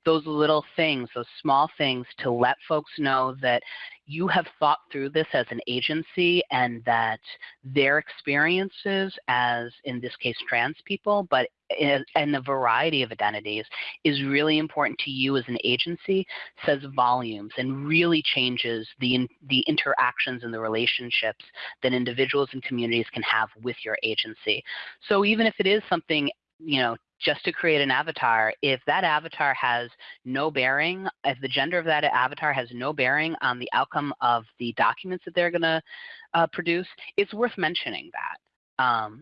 Those little things, those small things to let folks know that you have thought through this as an agency and that their experiences as, in this case, trans people, but in a variety of identities is really important to you as an agency says volumes and really changes the, the interactions and the relationships that individuals and communities can have with your agency. So even if it is something, you know, just to create an avatar, if that avatar has no bearing, if the gender of that avatar has no bearing on the outcome of the documents that they're going to uh, produce, it's worth mentioning that. Um,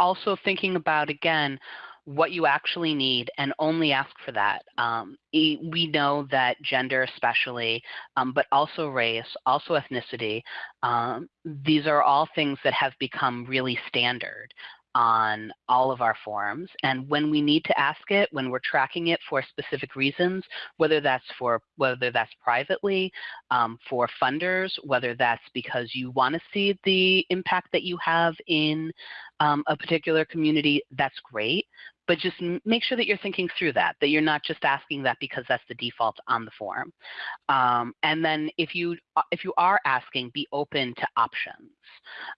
also thinking about, again, what you actually need and only ask for that. Um, we know that gender especially, um, but also race, also ethnicity, um, these are all things that have become really standard on all of our forms. And when we need to ask it, when we're tracking it for specific reasons, whether that's for whether that's privately, um, for funders, whether that's because you want to see the impact that you have in um, a particular community, that's great but just make sure that you're thinking through that, that you're not just asking that because that's the default on the form. Um, and then if you, uh, if you are asking, be open to options.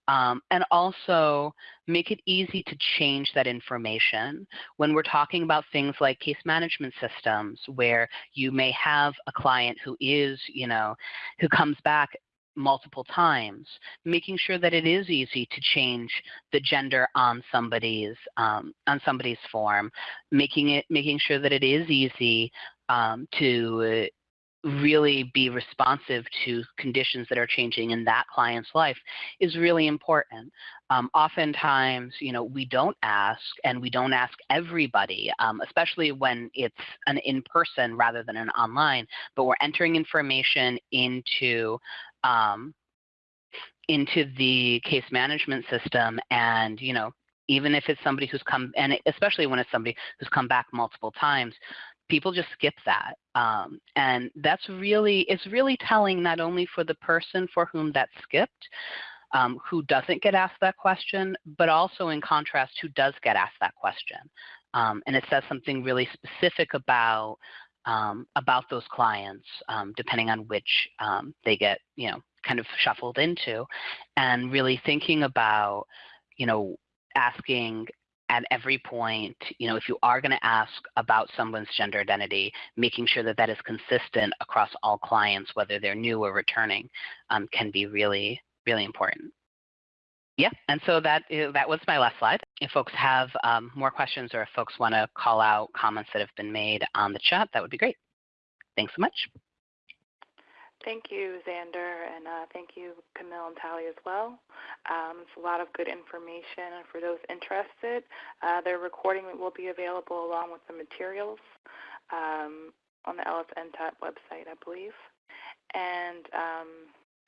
Um, and also make it easy to change that information. When we're talking about things like case management systems, where you may have a client who is, you know, who comes back multiple times, making sure that it is easy to change the gender on somebody's um, on somebody's form, making it making sure that it is easy um, to really be responsive to conditions that are changing in that client's life is really important. Um, oftentimes, you know, we don't ask and we don't ask everybody, um, especially when it's an in-person rather than an online, but we're entering information into um, into the case management system and, you know, even if it's somebody who's come, and especially when it's somebody who's come back multiple times, people just skip that. Um, and that's really, it's really telling not only for the person for whom that's skipped, um, who doesn't get asked that question, but also in contrast, who does get asked that question. Um, and it says something really specific about um, about those clients, um, depending on which um, they get, you know, kind of shuffled into, and really thinking about, you know, asking at every point, you know, if you are going to ask about someone's gender identity, making sure that that is consistent across all clients, whether they're new or returning, um, can be really, really important. Yeah, and so that is, that was my last slide. If folks have um, more questions or if folks want to call out comments that have been made on the chat, that would be great. Thanks so much. Thank you, Xander, and uh, thank you, Camille and Tally as well. Um, it's a lot of good information, and for those interested, uh, their recording will be available along with the materials um, on the LSNTAP website, I believe. And um,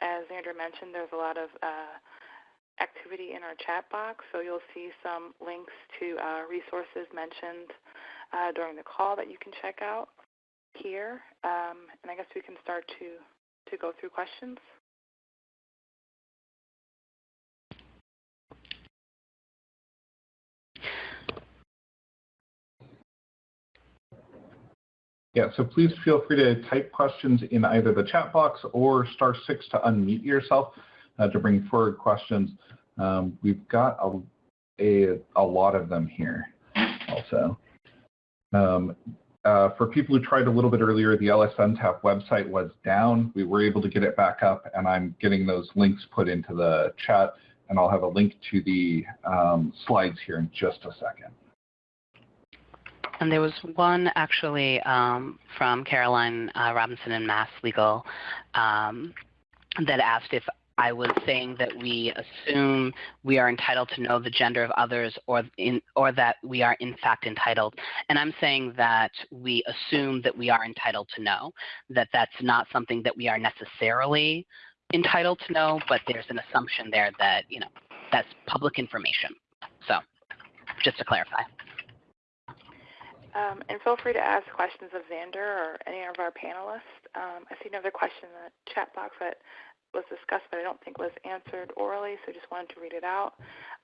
as Xander mentioned, there's a lot of uh, activity in our chat box, so you'll see some links to uh, resources mentioned uh, during the call that you can check out here. Um, and I guess we can start to, to go through questions. Yeah, so please feel free to type questions in either the chat box or star six to unmute yourself uh, to bring forward questions. Um, we've got a, a, a, lot of them here also. Um, uh, for people who tried a little bit earlier, the LSNTAP website was down. We were able to get it back up, and I'm getting those links put into the chat, and I'll have a link to the um, slides here in just a second. And there was one actually um, from Caroline uh, Robinson and Mass Legal um, that asked if I was saying that we assume we are entitled to know the gender of others or, in, or that we are in fact entitled. And I'm saying that we assume that we are entitled to know, that that's not something that we are necessarily entitled to know, but there's an assumption there that, you know, that's public information. So just to clarify. Um, and feel free to ask questions of Xander or any of our panelists. Um, I see another question in the chat box that was discussed, but I don't think was answered orally, so I just wanted to read it out.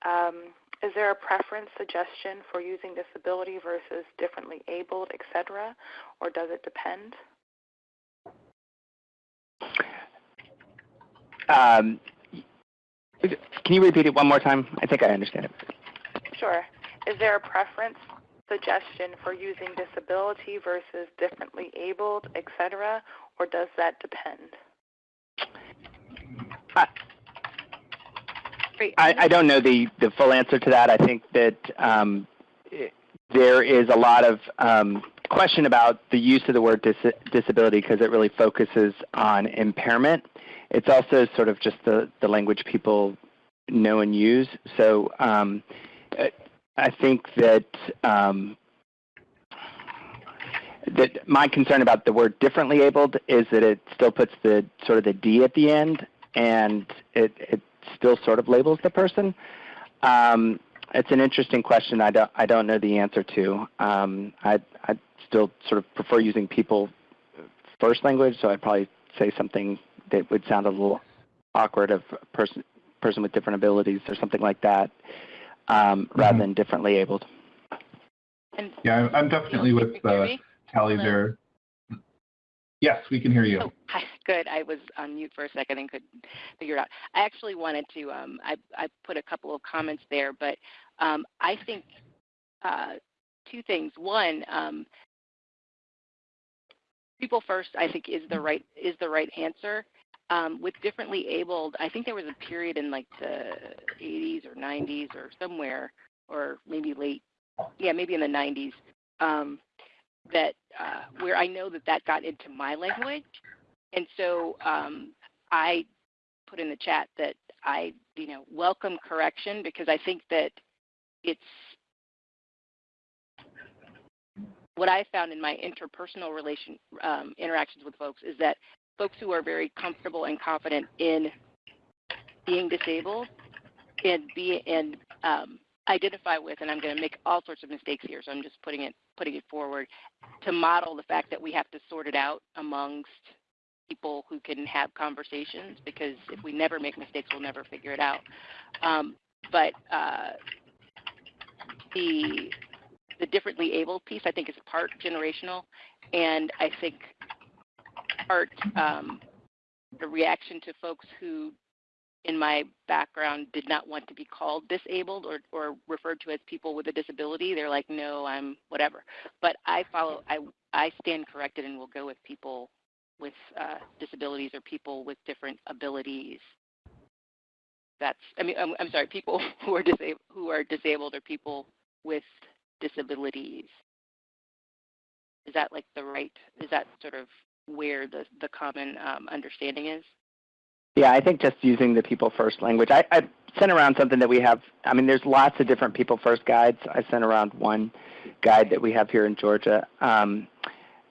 Um, is there a preference suggestion for using disability versus differently abled, etc., or does it depend? Um, can you repeat it one more time? I think I understand it. Sure. Is there a preference suggestion for using disability versus differently abled, etc., or does that depend? I, I don't know the, the full answer to that. I think that um, it, there is a lot of um, question about the use of the word dis disability because it really focuses on impairment. It's also sort of just the, the language people know and use. So um, I think that um, that my concern about the word differently abled is that it still puts the sort of the D at the end, and it, it still sort of labels the person. Um, it's an interesting question. I don't I don't know the answer to. Um, I I still sort of prefer using people first language, so I'd probably say something that would sound a little awkward of a person person with different abilities or something like that, um, Mm-hmm. rather than differently abled. And Yeah, I'm, I'm definitely with Can uh, me? Tally there. Yes, we can hear you. Oh, hi. Good. I was on mute for a second and couldn't figure it out. I actually wanted to. Um, I, I put a couple of comments there, but um, I think uh, two things. One, um, people first. I think is the right is the right answer. Um, with differently abled, I think there was a period in like the 80s or 90s or somewhere, or maybe late, yeah, maybe in the 90s, um, that uh, where I know that that got into my language, and so um, I put in the chat that I, you know, welcome correction because I think that it's what I found in my interpersonal relation um, interactions with folks is that folks who are very comfortable and confident in being disabled and be and um, identify with, and I'm going to make all sorts of mistakes here, so I'm just putting it putting it forward to model the fact that we have to sort it out amongst people who can have conversations because if we never make mistakes, we'll never figure it out. Um, but uh, the the differently able piece, I think, is part generational, and I think part um, the reaction to folks who, in my background, did not want to be called disabled or, or referred to as people with a disability. They're like, no, I'm whatever. But I follow, I, I stand corrected and will go with people with uh, disabilities or people with different abilities. That's, I mean, I'm, I'm sorry, people who are disabled, who are disabled or people with disabilities. Is that like the right? Is that sort of where the the common um, understanding is? Yeah, I think just using the people first language. I, I sent around something that we have. I mean, there's lots of different people first guides. I sent around one guide that we have here in Georgia. Um,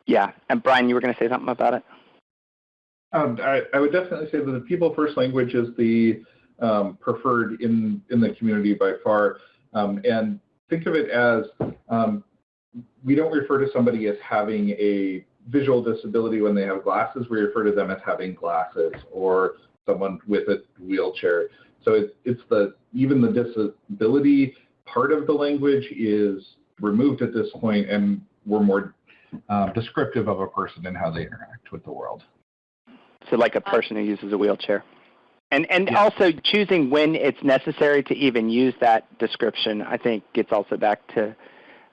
yeah, and Brian, you were going to say something about it? Um, I, I would definitely say that the people first language is the um, preferred in, in the community by far. Um, and think of it as um, we don't refer to somebody as having a visual disability when they have glasses. We refer to them as having glasses or someone with a wheelchair. So it, it's the even the disability part of the language is removed at this point, and we're more um, descriptive of a person and how they interact with the world. So like a person who uses a wheelchair. And, and Yeah. also choosing when it's necessary to even use that description, I think gets also back to,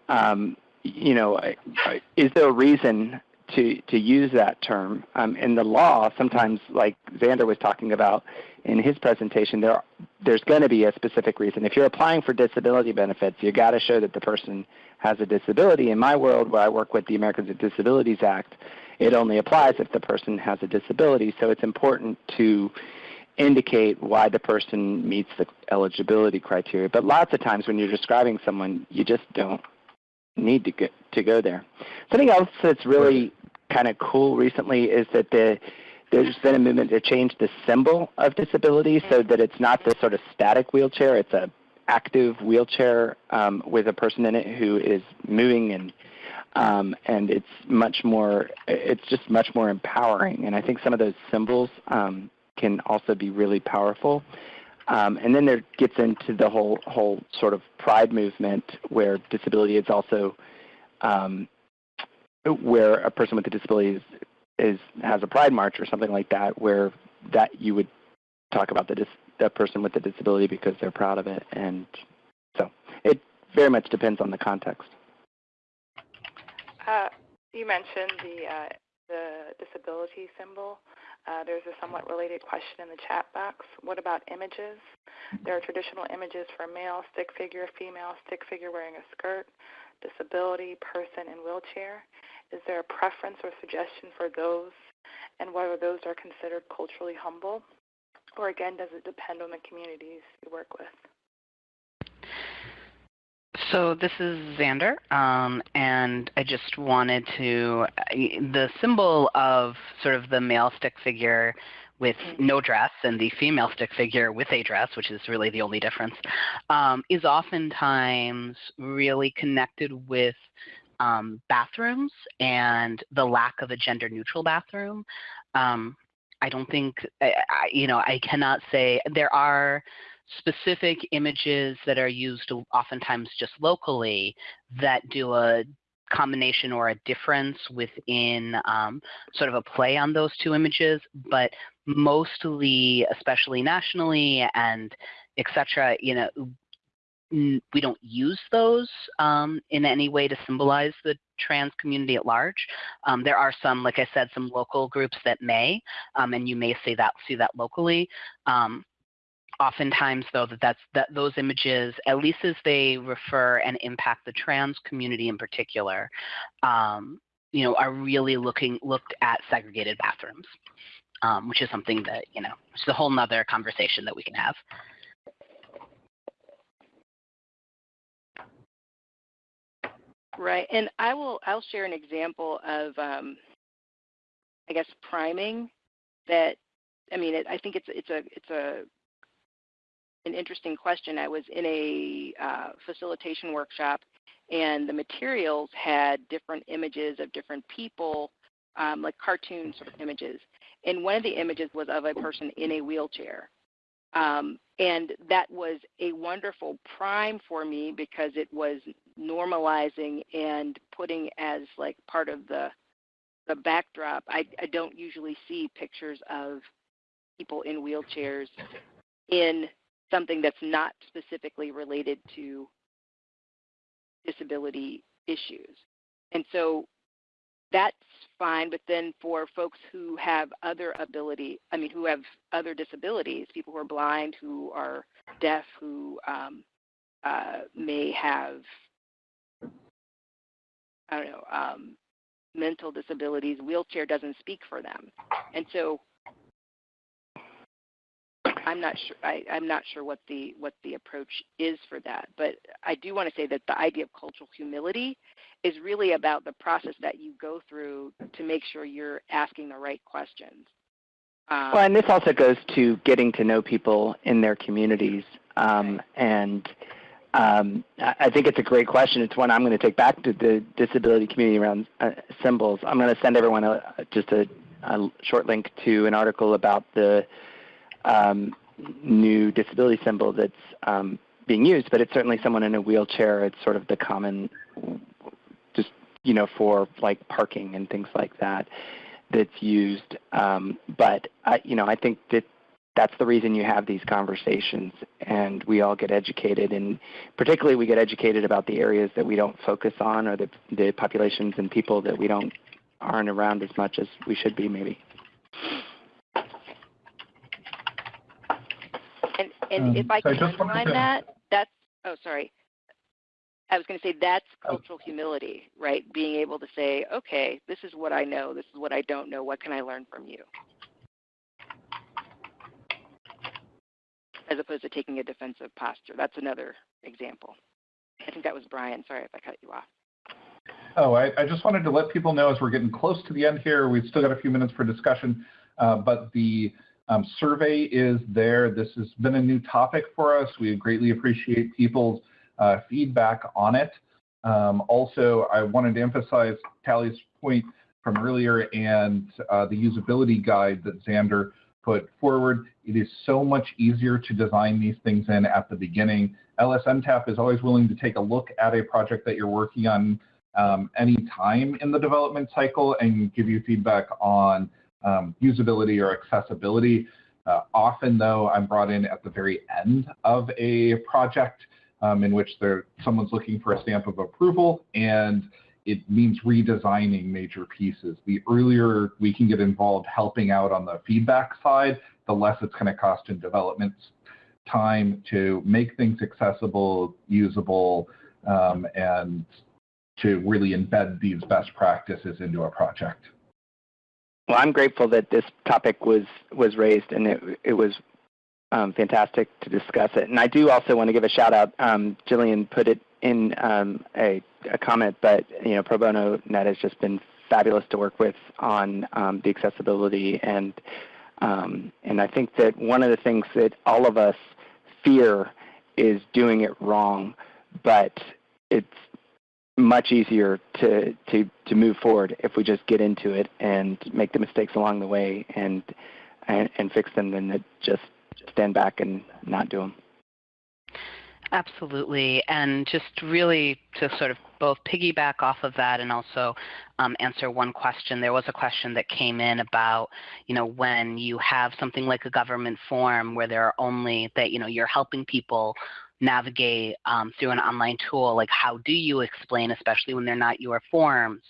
um, you know, I- I- is there a reason to, to use that term? Um, in the law, sometimes like Xander was talking about in his presentation, there, there's going to be a specific reason. If you're applying for disability benefits, you got to show that the person has a disability. In my world, where I work with the Americans with Disabilities Act, it only applies if the person has a disability. So it's important to indicate why the person meets the eligibility criteria. But lots of times when you're describing someone, you just don't need to go, to go there. Something else that's really kind of cool recently is that the there's been a movement to change the symbol of disability so that it's not this sort of static wheelchair. It's a active wheelchair um, with a person in it who is moving and um, and it's much more it's just much more empowering and i think some of those symbols um, can also be really powerful um, and then there gets into the whole whole sort of pride movement where disability is also um, where a person with a disability is, is has a pride march or something like that where that you would talk about the dis, the person with the disability because they're proud of it and so it very much depends on the context Uh, you mentioned the uh, the disability symbol. Uh, there's a somewhat related question in the chat box. What about images? There are traditional images for male stick figure, female stick figure wearing a skirt, disability, person in wheelchair. Is there a preference or suggestion for those, and whether those are considered culturally humble? Or again, does it depend on the communities you work with? So this is Xander, um, and I just wanted to, the symbol of sort of the male stick figure with no dress and the female stick figure with a dress, which is really the only difference, um, is oftentimes really connected with um, bathrooms and the lack of a gender neutral bathroom. Um, I don't think, I, I, you know, I cannot say there are specific images that are used oftentimes just locally that do a combination or a difference within um, sort of a play on those two images, but mostly, especially nationally and etc., you know, we don't use those um, in any way to symbolize the trans community at large. Um, there are some, like I said, some local groups that may, um, and you may see that see that locally. Um, oftentimes, though, that that's that those images, at least as they refer and impact the trans community in particular, um, you know, are really looking looked at segregated bathrooms, um, which is something that you know, it's a whole nother conversation that we can have. Right, and I will I'll share an example of um, I guess priming that I mean it, I think it's it's a it's a an interesting question. I was in a uh, facilitation workshop and the materials had different images of different people, um, like cartoon sort of images. And one of the images was of a person in a wheelchair. Um, and that was a wonderful prime for me because it was normalizing and putting as like part of the the backdrop. I, I don't usually see pictures of people in wheelchairs in something that's not specifically related to disability issues. And so that's fine, but then for folks who have other ability, I mean, who have other disabilities, people who are blind, who are deaf, who um, uh, may have, I don't know, um, mental disabilities, wheelchair doesn't speak for them. And so I'm not sure. I, am not sure what the what the approach is for that. But I do want to say that the idea of cultural humility is really about the process that you go through to make sure you're asking the right questions. Um, well, and this also goes to getting to know people in their communities, um, and um, I think it's a great question. It's one I'm going to take back to the disability community around uh, symbols. I'm going to send everyone a, just a, a short link to an article about the um, new disability symbol that's um, being used, but it's certainly someone in a wheelchair. It's sort of the common, just you know, for like parking and things like that that's used. Um, but I, you know, I think that that's the reason you have these conversations, and we all get educated, and particularly we get educated about the areas that we don't focus on, or the the populations and people that we don't aren't around as much as we should be, maybe. And um, if I can underline that, that's, oh, sorry. I was going to say that's oh. cultural humility, right? Being able to say, okay, this is what I know, this is what I don't know, what can I learn from you? As opposed to taking a defensive posture. That's another example. I think that was Brian. Sorry if I cut you off. Oh, I, I, just wanted to let people know as we're getting close to the end here, we've still got a few minutes for discussion, uh, but the um, survey is there. This has been a new topic for us. We greatly appreciate people's uh, feedback on it. Um, also, I wanted to emphasize Tally's point from earlier and uh, the usability guide that Xander put forward. It is so much easier to design these things in at the beginning. LSNTAP is always willing to take a look at a project that you're working on um, any time in the development cycle and give you feedback on um, usability or accessibility. Uh, often, though, I'm brought in at the very end of a project um, in which someone's looking for a stamp of approval, and it means redesigning major pieces. The earlier we can get involved helping out on the feedback side, the less it's going to cost in development time to make things accessible, usable, um, and to really embed these best practices into a project. Well, I'm grateful that this topic was was raised, and it it was um, fantastic to discuss it. And I do also want to give a shout out. Um, Jillian put it in um, a, a, comment, but you know, Pro Bono Net has just been fabulous to work with on um, the accessibility and um, and I think that one of the things that all of us fear is doing it wrong, but it's much easier to, to, to move forward if we just get into it and make the mistakes along the way and, and, and fix them than to just stand back and not do them. Absolutely. And just really to sort of both piggyback off of that and also um, answer one question. There was a question that came in about, you know, when you have something like a government form where there are only that, you know, you're helping people navigate um, through an online tool, like how do you explain, especially when they're not your forms,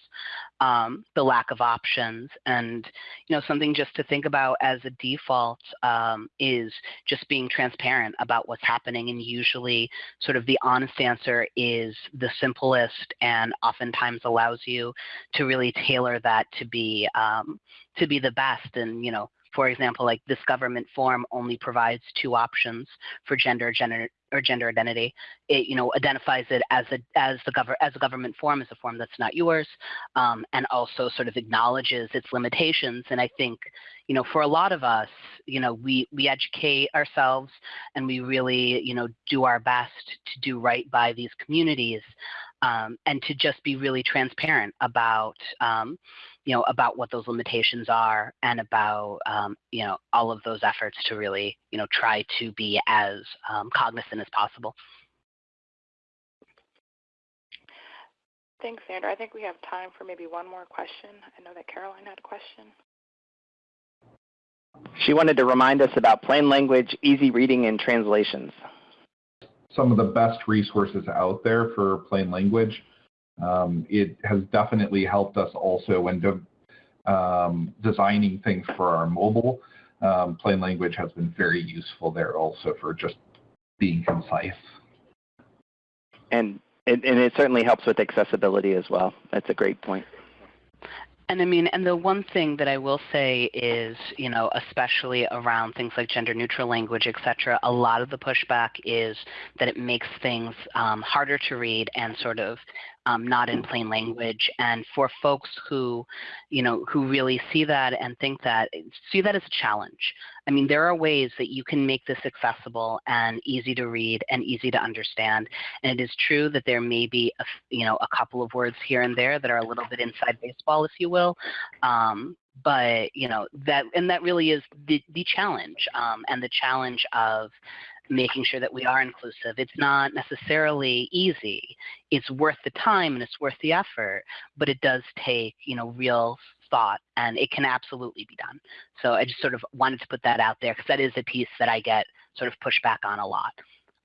um, the lack of options. And you know, something just to think about as a default um, is just being transparent about what's happening. And usually, sort of the honest answer is the simplest, and oftentimes allows you to really tailor that to be um, to be the best. And you know, for example, like this government form only provides two options for gender, gender or gender identity. It you know identifies it as a as the government as a government form as a form that's not yours, um, and also sort of acknowledges its limitations. And I think you know for a lot of us, you know we we educate ourselves and we really you know do our best to do right by these communities, um, and to just be really transparent about um, you know, about what those limitations are and about, um, you know, all of those efforts to really, you know, try to be as um, cognizant as possible. Thanks, Xander. I think we have time for maybe one more question. I know that Caroline had a question. She wanted to remind us about plain language, easy reading, and translations. Some of the best resources out there for plain language. Um, it has definitely helped us also when de um, designing things for our mobile. Um, plain language has been very useful there also for just being concise. And it, and it certainly helps with accessibility as well. That's a great point. And I mean, and the one thing that I will say is, you know, especially around things like gender neutral language, et cetera, a lot of the pushback is that it makes things um, harder to read and sort of um, not in plain language. And for folks who, you know, who really see that and think that, see that as a challenge. I mean, there are ways that you can make this accessible and easy to read and easy to understand. And it is true that there may be, a, you know, a couple of words here and there that are a little bit inside baseball, if you will. Um, but you know that and that really is the, the challenge um, and the challenge of making sure that we are inclusive. It's not necessarily easy. It's worth the time and it's worth the effort, but it does take, you know, real thought and it can absolutely be done. So I just sort of wanted to put that out there because that is a piece that I get sort of pushback on a lot.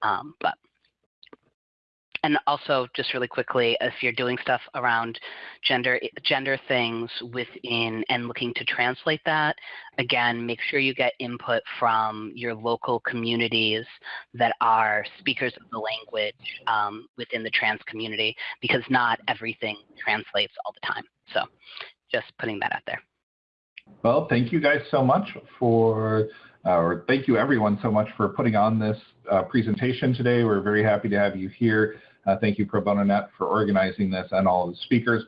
Um, but and also, just really quickly, if you're doing stuff around gender gender things within and looking to translate that, again, make sure you get input from your local communities that are speakers of the language um, within the trans community, because not everything translates all the time. So, just putting that out there. Well, thank you guys so much for, uh, or thank you everyone so much for putting on this uh, presentation today. We're very happy to have you here. Uh, thank you, Pro Bono Net, for organizing this and all the speakers.